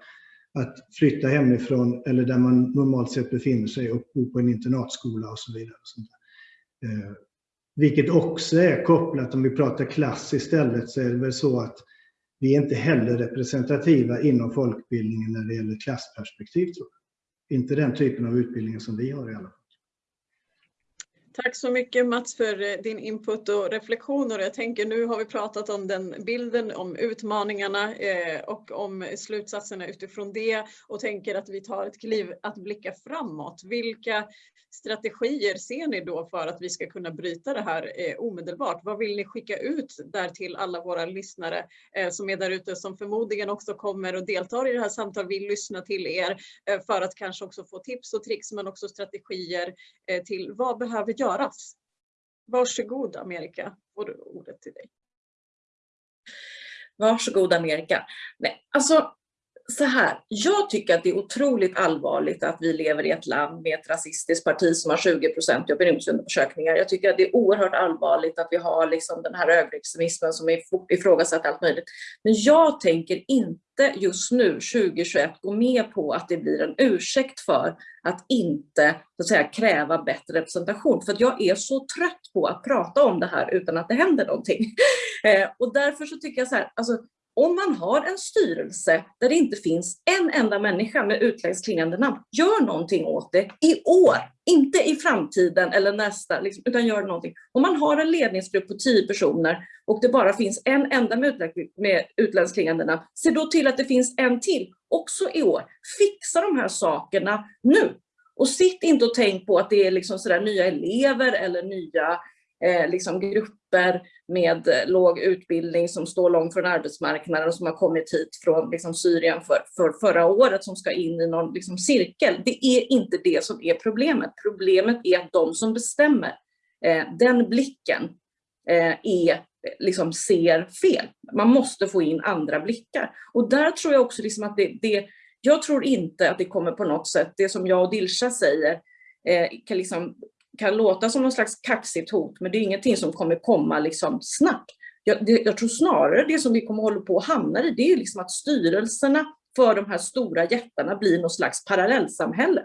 Att flytta hemifrån eller där man normalt sett befinner sig och bo på en internatskola och så vidare. Och sånt eh, vilket också är kopplat, om vi pratar klass istället, så är det väl så att vi är inte heller representativa inom folkbildningen när det gäller klassperspektiv. Tror jag. Inte den typen av utbildning som vi har i alla fall. Tack så mycket Mats för eh, din input och reflektioner. Jag tänker nu har vi pratat om den bilden, om utmaningarna eh, och om slutsatserna utifrån det och tänker att vi tar ett kliv att blicka framåt. Vilka strategier ser ni då för att vi ska kunna bryta det här eh, omedelbart? Vad vill ni skicka ut där till alla våra lyssnare som är där ute som förmodligen också kommer och deltar i det här samtalet, vill lyssna till er för att kanske också få tips och tricks men också strategier till vad behöver jag göras? Varsågod Amerika, får du ordet till dig. Varsågod Amerika. Nej, alltså så här, jag tycker att det är otroligt allvarligt att vi lever i ett land med ett rasistiskt parti som har 20 procent i opinionsundersökningar. Jag tycker att det är oerhört allvarligt att vi har liksom den här högerextremismen som är ifrågasatt allt möjligt. Men jag tänker inte just nu, 2021, gå med på att det blir en ursäkt för att inte så att säga, kräva bättre representation. För jag är så trött på att prata om det här utan att det händer någonting. Eh, och därför så tycker jag så här, alltså, om man har en styrelse där det inte finns en enda människa med utländskt klingande namn, gör någonting åt det i år, inte i framtiden eller nästa, liksom, utan gör någonting. Om man har en ledningsgrupp på tio personer och det bara finns en enda med utländskt klingande namn, se då till att det finns en till, också i år. Fixa de här sakerna nu. Och sitt inte och tänk på att det är liksom sådär nya elever eller nya eh, liksom grupper med eh, låg utbildning som står långt från arbetsmarknaden och som har kommit hit från liksom, Syrien för, för förra året som ska in i någon liksom, cirkel. Det är inte det som är problemet. Problemet är att de som bestämmer, eh, den blicken eh, är liksom ser fel. Man måste få in andra blickar. Och där tror jag också liksom att det, det, jag tror inte att det kommer på något sätt, det som jag och Dilsa säger, eh, kan liksom kan låta som någon slags kaxigt hot, men det är ingenting som kommer komma liksom snabbt. Jag, det, jag tror snarare det som vi kommer hålla på att hamna i, det är liksom att styrelserna för de här stora jättarna blir någon slags parallellsamhälle.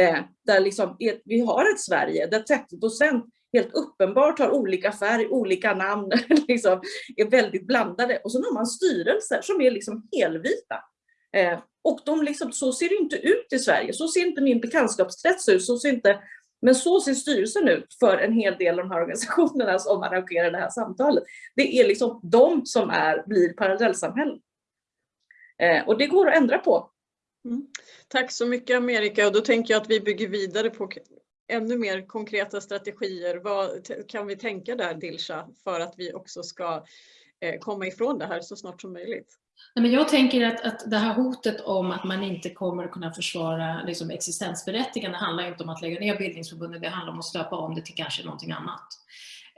Eh, där liksom, vi har ett Sverige där 30 procent helt uppenbart har olika färg, olika namn, liksom, är väldigt blandade. Och så har man styrelser som är liksom helvita. Eh, och de liksom, så ser det inte ut i Sverige, så ser inte min bekantskapskrets ut, så ser inte, men så ser styrelsen ut för en hel del av de här organisationerna som arrangerar det här samtalet. Det är liksom de som är, blir parallellsamhällen. Eh, och det går att ändra på. Mm. Tack så mycket Amerika och då tänker jag att vi bygger vidare på ännu mer konkreta strategier. Vad kan vi tänka där Dilsa för att vi också ska eh, Eh, komma ifrån det här så snart som möjligt? Nej, men jag tänker att, att det här hotet om att man inte kommer att kunna försvara liksom, existensberättigande handlar inte om att lägga ner bildningsförbundet, det handlar om att stöpa om det till kanske någonting annat.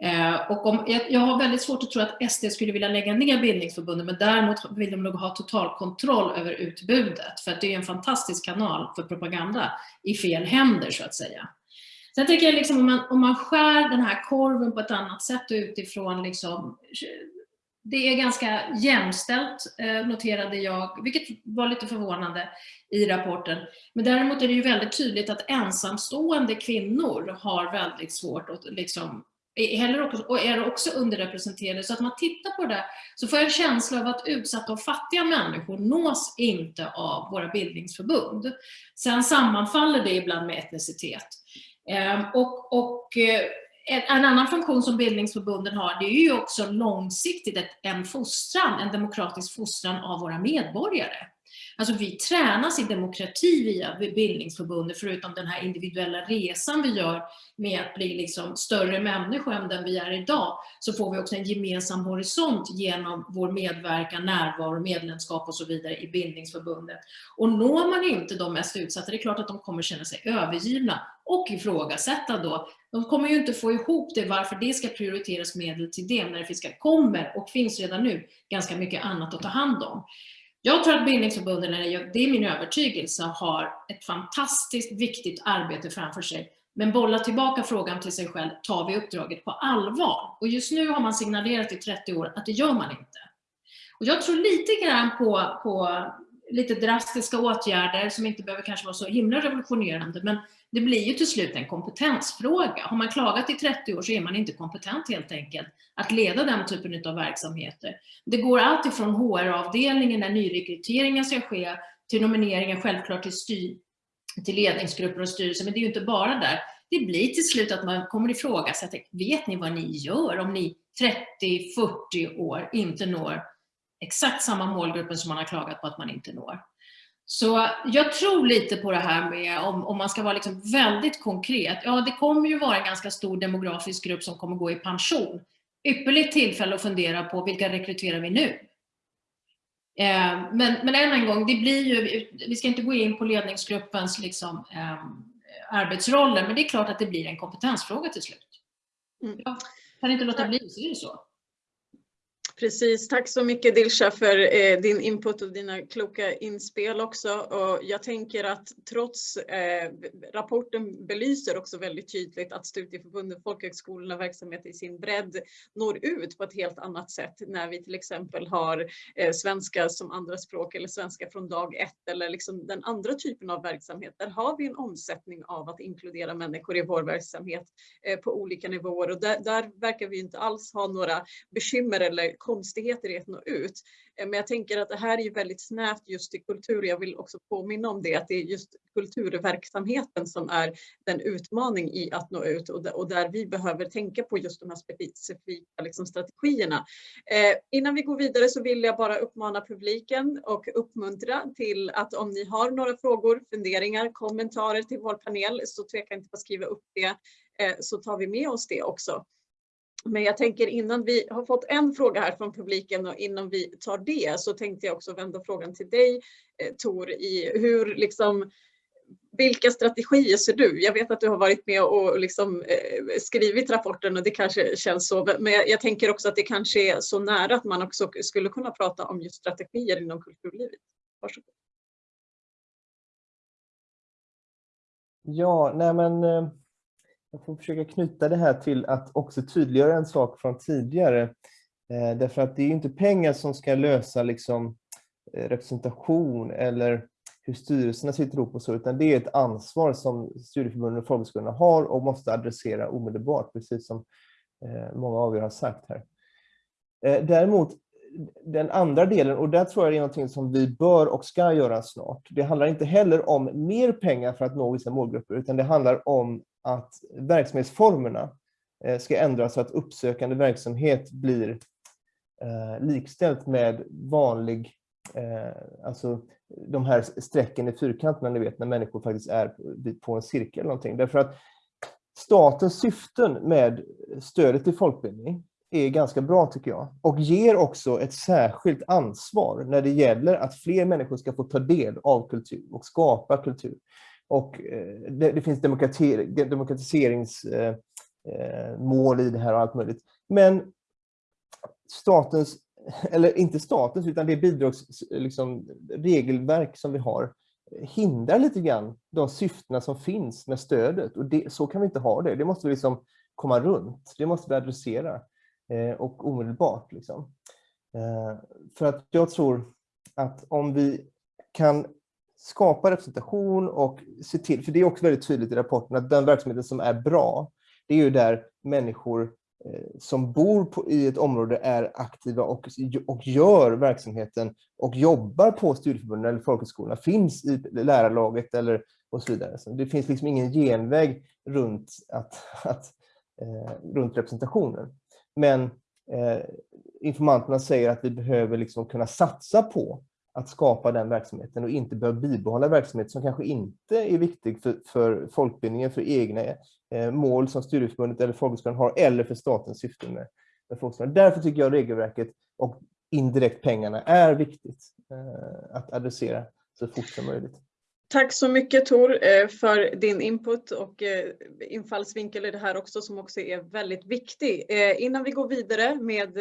Eh, och om, jag, jag, har väldigt svårt att tro att SD skulle vilja lägga ner bildningsförbundet, men däremot vill de nog ha total kontroll över utbudet, för att det är en fantastisk kanal för propaganda i fel händer så att säga. Sen tycker jag liksom om man, om man skär den här korven på ett annat sätt utifrån liksom, det är ganska jämställt, eh, noterade jag, vilket var lite förvånande i rapporten. Men däremot är det ju väldigt tydligt att ensamstående kvinnor har väldigt svårt att liksom heller också, och är också underrepresenterade. Så att man tittar på det så får jag en känsla av att utsatta och fattiga människor nås inte av våra bildningsförbund. Sen sammanfaller det ibland med etnicitet. Ehm, och, och eh, en annan funktion som bildningsförbunden har, det är ju också långsiktigt en fostran, en demokratisk fostran av våra medborgare. Alltså vi tränas i demokrati via bildningsförbundet, förutom den här individuella resan vi gör med att bli liksom större människor än den vi är idag, så får vi också en gemensam horisont genom vår medverkan, närvaro, medlemskap och så vidare i bildningsförbundet. Och når man inte de mest utsatta, det är klart att de kommer känna sig övergivna och ifrågasätta då. De kommer ju inte få ihop det, varför det ska prioriteras medel till det, när det kommer och finns redan nu ganska mycket annat att ta hand om. Jag tror att bildningsförbunden, det är min övertygelse, har ett fantastiskt viktigt arbete framför sig. Men bolla tillbaka frågan till sig själv, tar vi uppdraget på allvar? Och just nu har man signalerat i 30 år att det gör man inte. Och jag tror lite grann på, på lite drastiska åtgärder som inte behöver kanske vara så himla revolutionerande, men det blir ju till slut en kompetensfråga. Har man klagat i 30 år så är man inte kompetent helt enkelt att leda den typen av verksamheter. Det går allt ifrån HR-avdelningen när nyrekryteringen ska ske till nomineringen självklart till, styr, till ledningsgrupper och styrelser, men det är ju inte bara där. Det blir till slut att man kommer ifrågasätta, vet ni vad ni gör om ni 30-40 år inte når exakt samma målgruppen som man har klagat på att man inte når? Så jag tror lite på det här med, om, om man ska vara liksom väldigt konkret, ja det kommer ju vara en ganska stor demografisk grupp som kommer gå i pension. Ypperligt tillfälle att fundera på vilka rekryterar vi nu? Eh, men, men än en gång, det blir ju, vi ska inte gå in på ledningsgruppens liksom, eh, arbetsroller, men det är klart att det blir en kompetensfråga till slut. Mm. Ja, kan inte låta bli, så är det så. Precis, tack så mycket Dilsa för eh, din input och dina kloka inspel också. Och jag tänker att trots eh, rapporten belyser också väldigt tydligt att studieförbunden, folkhögskolorna, verksamhet i sin bredd når ut på ett helt annat sätt när vi till exempel har eh, svenska som andra språk eller svenska från dag ett eller liksom den andra typen av verksamhet. Där har vi en omsättning av att inkludera människor i vår verksamhet eh, på olika nivåer och där, där verkar vi inte alls ha några bekymmer eller konstigheter i att nå ut. Eh, men jag tänker att det här är ju väldigt snävt just till kultur. Jag vill också påminna om det, att det är just kulturverksamheten som är den utmaning i att nå ut och där vi behöver tänka på just de här specifika liksom, strategierna. Eh, innan vi går vidare så vill jag bara uppmana publiken och uppmuntra till att om ni har några frågor, funderingar, kommentarer till vår panel så tveka inte på att skriva upp det eh, så tar vi med oss det också. Men jag tänker innan vi har fått en fråga här från publiken och innan vi tar det så tänkte jag också vända frågan till dig eh, Tor i hur liksom vilka strategier ser du? Jag vet att du har varit med och liksom, eh, skrivit rapporten och det kanske känns så, men jag, tänker också att det kanske är så nära att man också skulle kunna prata om just strategier inom kulturlivet. Varsågod. Ja, nej men eh, jag får försöka knyta det här till att också tydliggöra en sak från tidigare. Eh, därför att det är inte pengar som ska lösa liksom, eh, representation eller hur styrelserna sitter ihop och så, utan det är ett ansvar som studieförbunden och folkhögskolorna har och måste adressera omedelbart, precis som eh, många av er har sagt här. Eh, däremot, den andra delen, och där tror jag det är någonting som vi bör och ska göra snart. Det handlar inte heller om mer pengar för att nå vissa målgrupper, utan det handlar om att verksamhetsformerna eh, ska ändras så att uppsökande verksamhet blir eh, likställt med vanlig eh, alltså de här strecken i fyrkanterna, ni vet, när människor faktiskt är på en cirkel eller någonting. Därför att statens syften med stödet till folkbildning är ganska bra tycker jag och ger också ett särskilt ansvar när det gäller att fler människor ska få ta del av kultur och skapa kultur. Och eh, det, det finns demokratiseringsmål eh, eh, i det här och allt möjligt. Men statens eller inte statens, utan det bidragsregelverk liksom, regelverk som vi har hindrar lite grann de syftena som finns med stödet. Och det, så kan vi inte ha det. Det måste vi liksom komma runt. Det måste vi adressera eh, och omedelbart. Liksom. Eh, för att jag tror att om vi kan skapa representation och se till, för det är också väldigt tydligt i rapporten att den verksamheten som är bra, det är ju där människor eh, som bor på, i ett område är aktiva och, och gör verksamheten och jobbar på studieförbunden eller folkhögskolorna, finns i lärarlaget eller och så vidare. Så det finns liksom ingen genväg runt, att, att, eh, runt representationen. Men eh, informanterna säger att vi behöver liksom kunna satsa på att skapa den verksamheten och inte behöva bibehålla verksamhet som kanske inte är viktig för, för folkbildningen, för egna eh, mål som studieförbundet eller folkhögskolan har eller för statens syften med, med folkhögskolan. Därför tycker jag regelverket och indirekt pengarna är viktigt eh, att adressera så fort som möjligt. Tack så mycket Tor eh, för din input och eh, infallsvinkel i det här också som också är väldigt viktig. Eh, innan vi går vidare med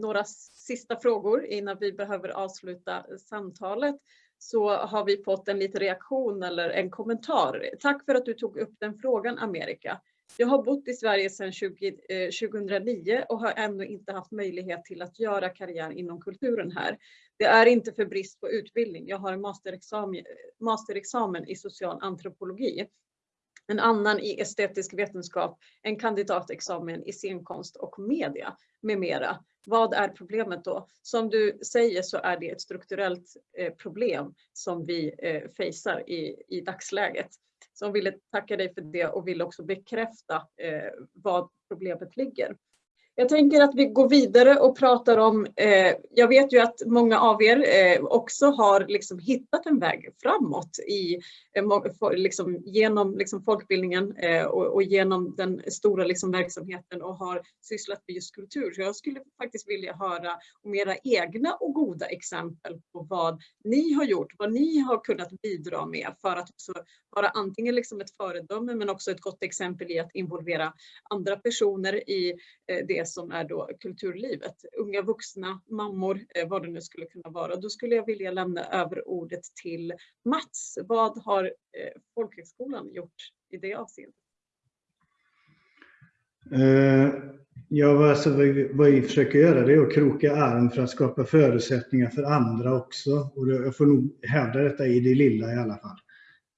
några sista frågor innan vi behöver avsluta samtalet så har vi fått en liten reaktion eller en kommentar. Tack för att du tog upp den frågan Amerika. Jag har bott i Sverige sedan 20, 2009 eh, och har ännu inte haft möjlighet till att göra karriär inom kulturen här. Det är inte för brist på utbildning. Jag har en masterexamen, eh, masterexamen i social antropologi, en annan i estetisk vetenskap, en kandidatexamen i scenkonst och media med mera. Vad är problemet då? Som du säger så är det ett strukturellt eh, problem som vi eh, facear i, i dagsläget. Så jag ville tacka dig för det och vill också bekräfta eh, vad problemet ligger. Jag tänker att vi går vidare och pratar om, eh, jag vet ju att många av er eh, också har liksom hittat en väg framåt i, eh, liksom, genom liksom, folkbildningen eh, och, och, genom den stora liksom, verksamheten och har sysslat med just kultur. Så jag skulle faktiskt vilja höra om era egna och goda exempel på vad ni har gjort, vad ni har kunnat bidra med för att också vara antingen liksom ett föredöme men också ett gott exempel i att involvera andra personer i eh, det som är då kulturlivet. Unga vuxna, mammor, eh, vad det nu skulle kunna vara. Då skulle jag vilja lämna över ordet till Mats. Vad har eh, folkhögskolan gjort i det avseendet? Eh, ja, alltså, vad vi försöker göra det är att kroka arm för att skapa förutsättningar för andra också. Och jag får nog hävda detta i det lilla i alla fall.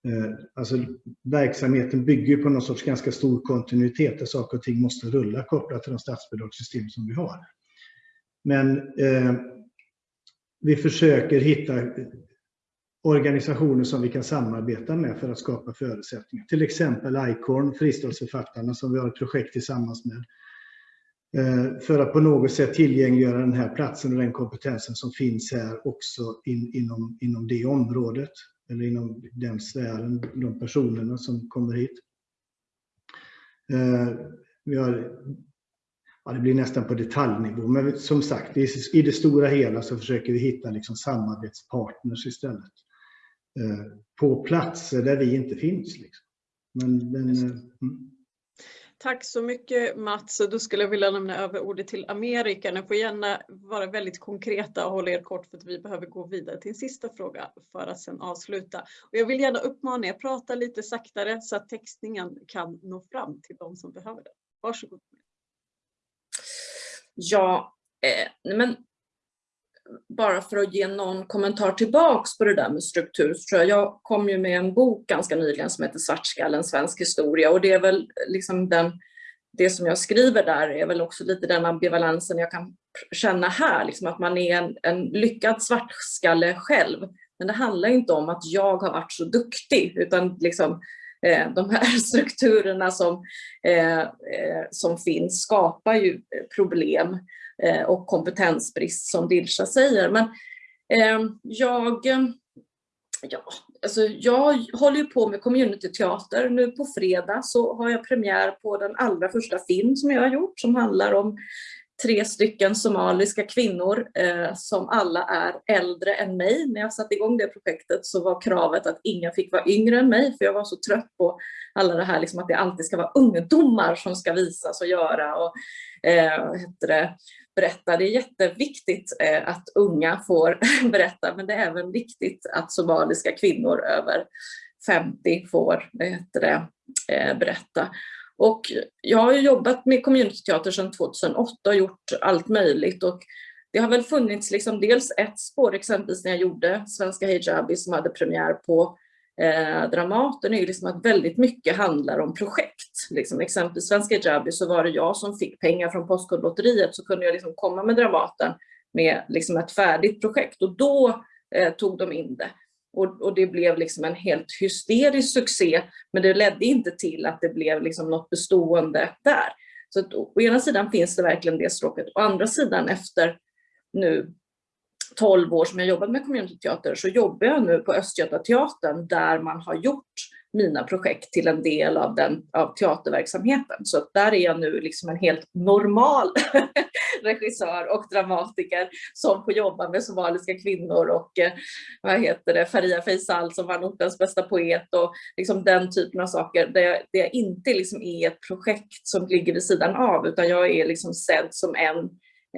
Eh, alltså, verksamheten bygger på någon sorts ganska stor kontinuitet där saker och ting måste rulla kopplat till de statsbidragssystem som vi har. Men eh, vi försöker hitta organisationer som vi kan samarbeta med för att skapa förutsättningar. Till exempel ICORN, fristadsförfattarna som vi har ett projekt tillsammans med. Eh, för att på något sätt tillgängliggöra den här platsen och den kompetensen som finns här också in, inom, inom det området eller inom den sfären, de personerna som kommer hit. Eh, vi har, ja, det blir nästan på detaljnivå, men som sagt, i det stora hela så försöker vi hitta liksom samarbetspartners istället. Eh, på platser där vi inte finns. Liksom. Men, men, mm. Tack så mycket Mats. Då skulle jag vilja lämna över ordet till Amerika. Ni får gärna vara väldigt konkreta och hålla er kort för att vi behöver gå vidare till en sista fråga för att sedan avsluta. Och jag vill gärna uppmana er att prata lite saktare så att textningen kan nå fram till de som behöver det. Varsågod. Ja, eh, men bara för att ge någon kommentar tillbaks på det där med struktur, så tror jag, jag kom ju med en bok ganska nyligen som heter Svartskallen, svensk historia och det är väl liksom den, det som jag skriver där är väl också lite den ambivalensen jag kan känna här, liksom att man är en, en lyckad svartskalle själv. Men det handlar inte om att jag har varit så duktig, utan liksom Eh, de här strukturerna som, eh, eh, som finns skapar ju problem. Och kompetensbrist som Dilsa säger. Men jag, ja, alltså jag håller ju på med communityteater. Nu på fredag så har jag premiär på den allra första film som jag har gjort som handlar om tre stycken somaliska kvinnor eh, som alla är äldre än mig. När jag satte igång det projektet så var kravet att ingen fick vara yngre än mig för jag var så trött på alla det här liksom att det alltid ska vara ungdomar som ska visas och göra och eh, heter det, berätta. Det är jätteviktigt eh, att unga får berätta men det är även viktigt att somaliska kvinnor över 50 får heter det, eh, berätta. Och jag har jobbat med communityteater sedan 2008 och gjort allt möjligt. Och det har väl funnits liksom dels ett spår, exempelvis när jag gjorde Svenska Hijabi som hade premiär på eh, Dramaten, är liksom att väldigt mycket handlar om projekt. Liksom, exempelvis Svenska Hijabi så var det jag som fick pengar från Postkodlotteriet så kunde jag liksom komma med Dramaten med liksom ett färdigt projekt och då eh, tog de in det. Och, och, det blev liksom en helt hysterisk succé, men det ledde inte till att det blev liksom något bestående där. Så att, å ena sidan finns det verkligen det stråket, å andra sidan efter nu 12 år som jag jobbat med communityteater så jobbar jag nu på Östgötateatern där man har gjort mina projekt till en del av, den, av teaterverksamheten. Så där är jag nu liksom en helt normal regissör och dramatiker som får jobba med somaliska kvinnor och eh, vad heter det, Faria Faisal som var ortens bästa poet och liksom den typen av saker där jag, där jag inte liksom är ett projekt som ligger vid sidan av utan jag är liksom sedd som en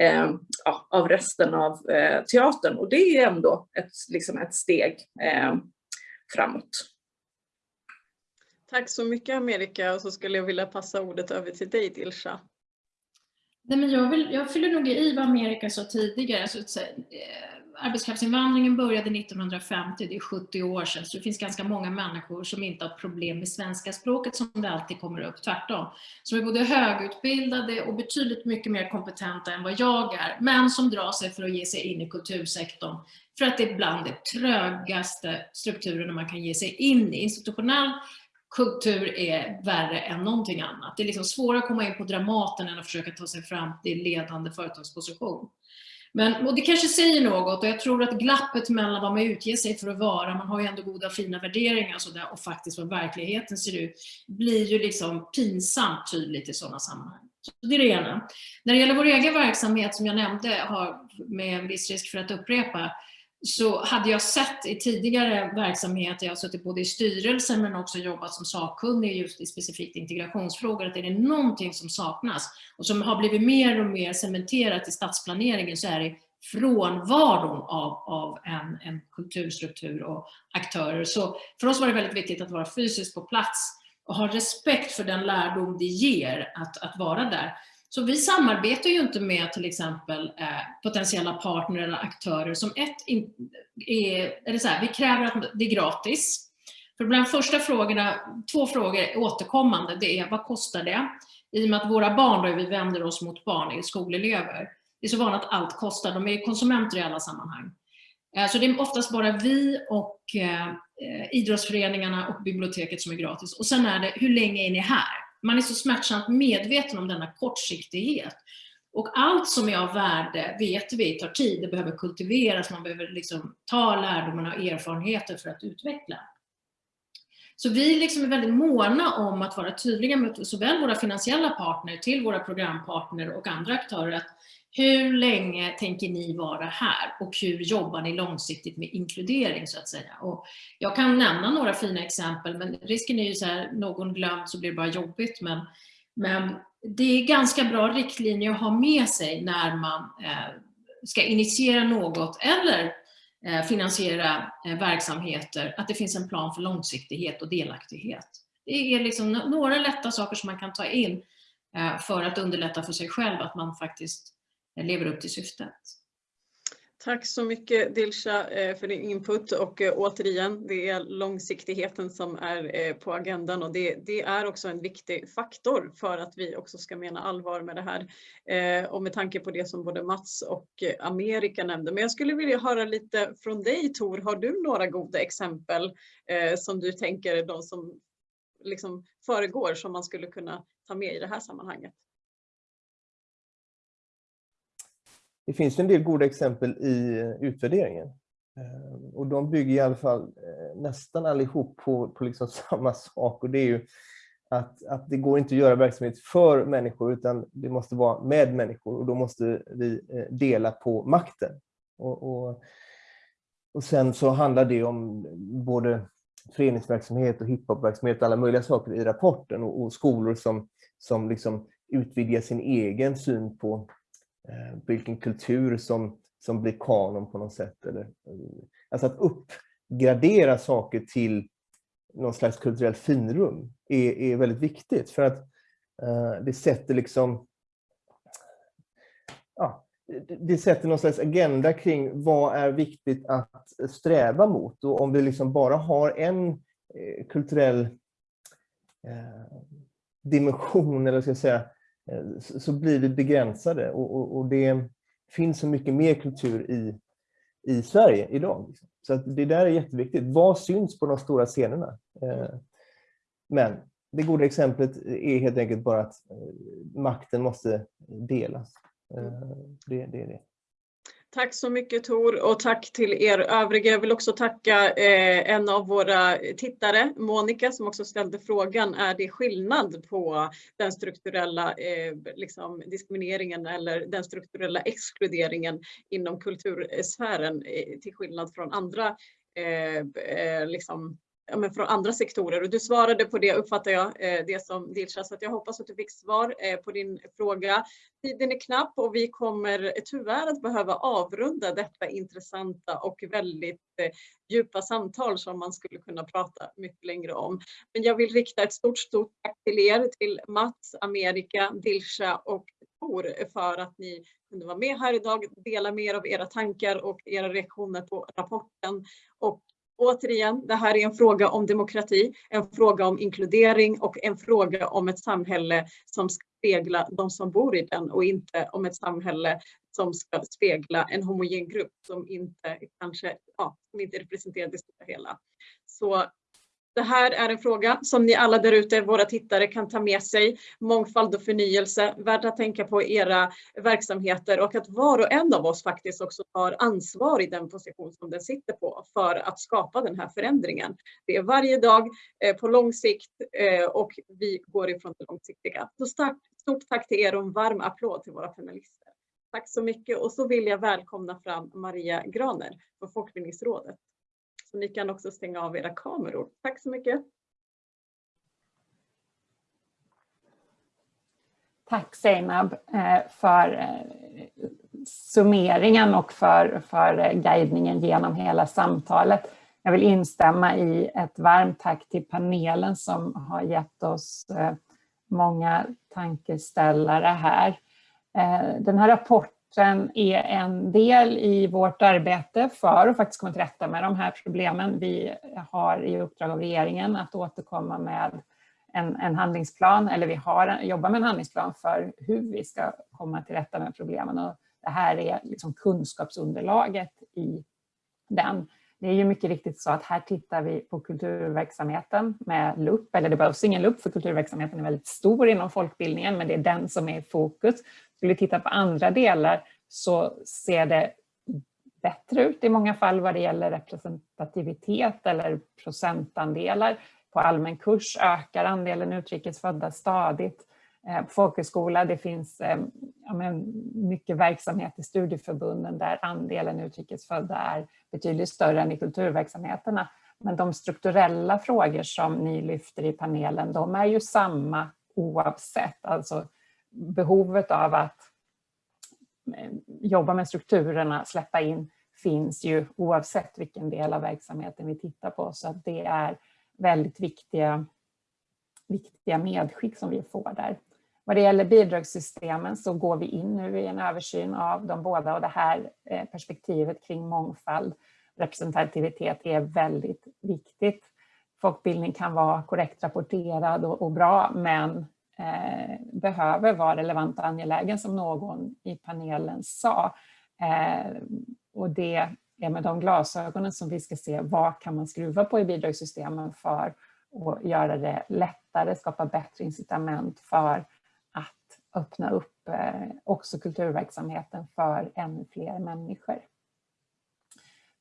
eh, ja, av resten av eh, teatern och det är ändå ett, liksom ett steg eh, framåt. Tack så mycket Amerika och så skulle jag vilja passa ordet över till dig Dilsa. Nej, men jag, vill, jag fyller nog i vad Amerika sa tidigare. Alltså, eh, arbetskraftsinvandringen började 1950, det är 70 år sedan, så det finns ganska många människor som inte har problem med svenska språket som det alltid kommer upp, tvärtom. Som är både högutbildade och betydligt mycket mer kompetenta än vad jag är, men som drar sig för att ge sig in i kultursektorn för att det är bland de trögaste strukturerna man kan ge sig in i. Institutionell kultur är värre än någonting annat. Det är liksom svårare att komma in på Dramaten än att försöka ta sig fram till ledande företagsposition. Men, och det kanske säger något och jag tror att glappet mellan vad man utger sig för att vara, man har ju ändå goda fina värderingar och, så där, och faktiskt vad verkligheten ser ut, blir ju liksom pinsamt tydligt i sådana sammanhang. Så det är det ena. När det gäller vår egen verksamhet som jag nämnde, har med en viss risk för att upprepa, så hade jag sett i tidigare verksamheter, jag har suttit både i styrelsen men också jobbat som sakkunnig just i specifikt integrationsfrågor, att är det någonting som saknas och som har blivit mer och mer cementerat i stadsplaneringen så är det frånvaron av, av en, en kulturstruktur och aktörer. Så för oss var det väldigt viktigt att vara fysiskt på plats och ha respekt för den lärdom det ger att, att vara där. Så vi samarbetar ju inte med till exempel eh, potentiella partner eller aktörer som ett är, eller så här, vi kräver att det är gratis. För bland första frågorna, två frågor är återkommande, det är vad kostar det? I och med att våra barn, då vi vänder oss mot barn, är skolelever, det är så vanligt att allt kostar, de är konsumenter i alla sammanhang. Eh, så det är oftast bara vi och eh, eh idrottsföreningarna och biblioteket som är gratis. Och sen är det, hur länge är ni här? Man är så smärtsamt medveten om denna kortsiktighet. Och allt som är av värde vet vi tar tid, det behöver kultiveras, man behöver liksom ta lärdomarna och erfarenheter för att utveckla. Så vi liksom är väldigt måna om att vara tydliga med såväl våra finansiella partner till våra programpartner och andra aktörer att hur länge tänker ni vara här och hur jobbar ni långsiktigt med inkludering så att säga? Och jag kan nämna några fina exempel men risken är ju så här, någon glömt så blir det bara jobbigt men Men det är ganska bra riktlinjer att ha med sig när man eh, ska initiera något eller eh, finansiera eh, verksamheter, att det finns en plan för långsiktighet och delaktighet. Det är liksom några lätta saker som man kan ta in eh, för att underlätta för sig själv att man faktiskt lever upp till syftet. Tack så mycket Dilsa eh, för din input och eh, återigen, det är långsiktigheten som är eh, på agendan och det, det, är också en viktig faktor för att vi också ska mena allvar med det här. Och med tanke på det som både Mats och Amerika nämnde. Men jag skulle vilja höra lite från dig Tor, har du några goda exempel som du tänker de som liksom föregår som man skulle kunna ta med i det här sammanhanget? Det finns en del goda exempel i eh, utvärderingen. Eh, och de bygger i alla fall eh, nästan allihop på, på liksom samma sak och det är ju att, att det går inte att göra verksamhet för människor utan det måste vara med människor och då måste vi dela på makten. Och, och, och sen så handlar det om både föreningsverksamhet och hiphopverksamhet och alla möjliga saker i rapporten och, och skolor som, som liksom utvidgar sin egen syn på Eh, vilken kultur som, som blir kanon på något sätt. Eller, eh, alltså att uppgradera saker till någon slags kulturellt finrum är, är väldigt viktigt för att uh, det sätter liksom ja, det sätter någon slags agenda kring vad är viktigt att sträva mot. Och om vi liksom bara har en eh, kulturell eh, dimension, eller ska jag säga, Eh, så blir vi begränsade och, och, och, det finns så mycket mer kultur i, i Sverige idag. Liksom. Så att det där är jätteviktigt. Vad syns på de stora scenerna? Eh, men det goda exemplet är helt enkelt bara att eh, makten måste delas. Eh, det, det är det. Tack så mycket Tor och tack till er övriga. Jag vill också tacka eh, en av våra tittare, Monica, som också ställde frågan, är det skillnad på den strukturella eh, liksom diskrimineringen eller den strukturella exkluderingen inom kultursfären eh, till skillnad från andra eh, eh, liksom ja, men från andra sektorer. Och du svarade på det uppfattar jag, eh, det som Dilsa, så att jag hoppas att du fick svar eh, på din fråga. Tiden är knapp och vi kommer tyvärr att behöva avrunda detta intressanta och väldigt eh, djupa samtal som man skulle kunna prata mycket längre om. Men jag vill rikta ett stort, stort tack till er, till Mats, Amerika, Dilsa och Tor för att ni kunde vara med här idag, dela mer av era tankar och era reaktioner på rapporten. Och Återigen, det här är en fråga om demokrati, en fråga om inkludering och en fråga om ett samhälle som ska spegla de som bor i den och inte om ett samhälle som ska spegla en homogen grupp som inte kanske ja, som inte representerar det stora hela. Så det här är en fråga som ni alla där ute, våra tittare, kan ta med sig. Mångfald och förnyelse, värt att tänka på era verksamheter och att var och en av oss faktiskt också tar ansvar i den position som den sitter på för att skapa den här förändringen. Det är varje dag eh, på lång sikt eh, och vi går ifrån det långsiktiga. Så stort, stort tack till er och en varm applåd till våra panelister. Tack så mycket och så vill jag välkomna fram Maria Graner från Folkbildningsrådet. Så ni kan också stänga av era kameror. Tack så mycket. Tack Seinab eh, för eh, summeringen och för, för eh, guidningen genom hela samtalet. Jag vill instämma i ett varmt tack till panelen som har gett oss många tankeställare här. Den här rapporten rapporten är en del i vårt arbete för att faktiskt komma till rätta med de här problemen. Vi har i uppdrag av regeringen att återkomma med en, en handlingsplan, eller vi har, jobbar med en handlingsplan för hur vi ska komma till rätta med problemen. Och det här är liksom kunskapsunderlaget i den. Det är ju mycket riktigt så att här tittar vi på kulturverksamheten med lupp, eller det behövs ingen lupp för kulturverksamheten är väldigt stor inom folkbildningen, men det är den som är i fokus. Skulle vi titta på andra delar så ser det bättre ut i många fall vad det gäller representativitet eller procentandelar. På allmän kurs ökar andelen utrikesfödda stadigt. Eh, på folkhögskola det finns eh, ja, men, mycket verksamhet i studieförbunden där andelen utrikesfödda är betydligt större än i kulturverksamheterna. Men de strukturella frågor som ni lyfter i panelen, de är ju samma oavsett. Alltså behovet av att eh, jobba med strukturerna, släppa in, finns ju oavsett vilken del av verksamheten vi tittar på. Så att det är väldigt viktiga, viktiga medskick som vi får där. Vad det gäller bidragssystemen så går vi in nu i en översyn av de båda och det här eh, perspektivet kring mångfald, representativitet är väldigt viktigt. Folkbildning kan vara korrekt rapporterad och bra men eh, behöver vara relevant och angelägen som någon i panelen sa. Eh, och det är med de glasögonen som vi ska se vad kan man skruva på i bidragssystemen för att göra det lättare, skapa bättre incitament för att öppna upp eh, också kulturverksamheten för ännu fler människor.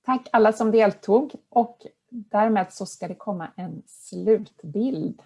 Tack alla som deltog och därmed så ska det komma en slutbild.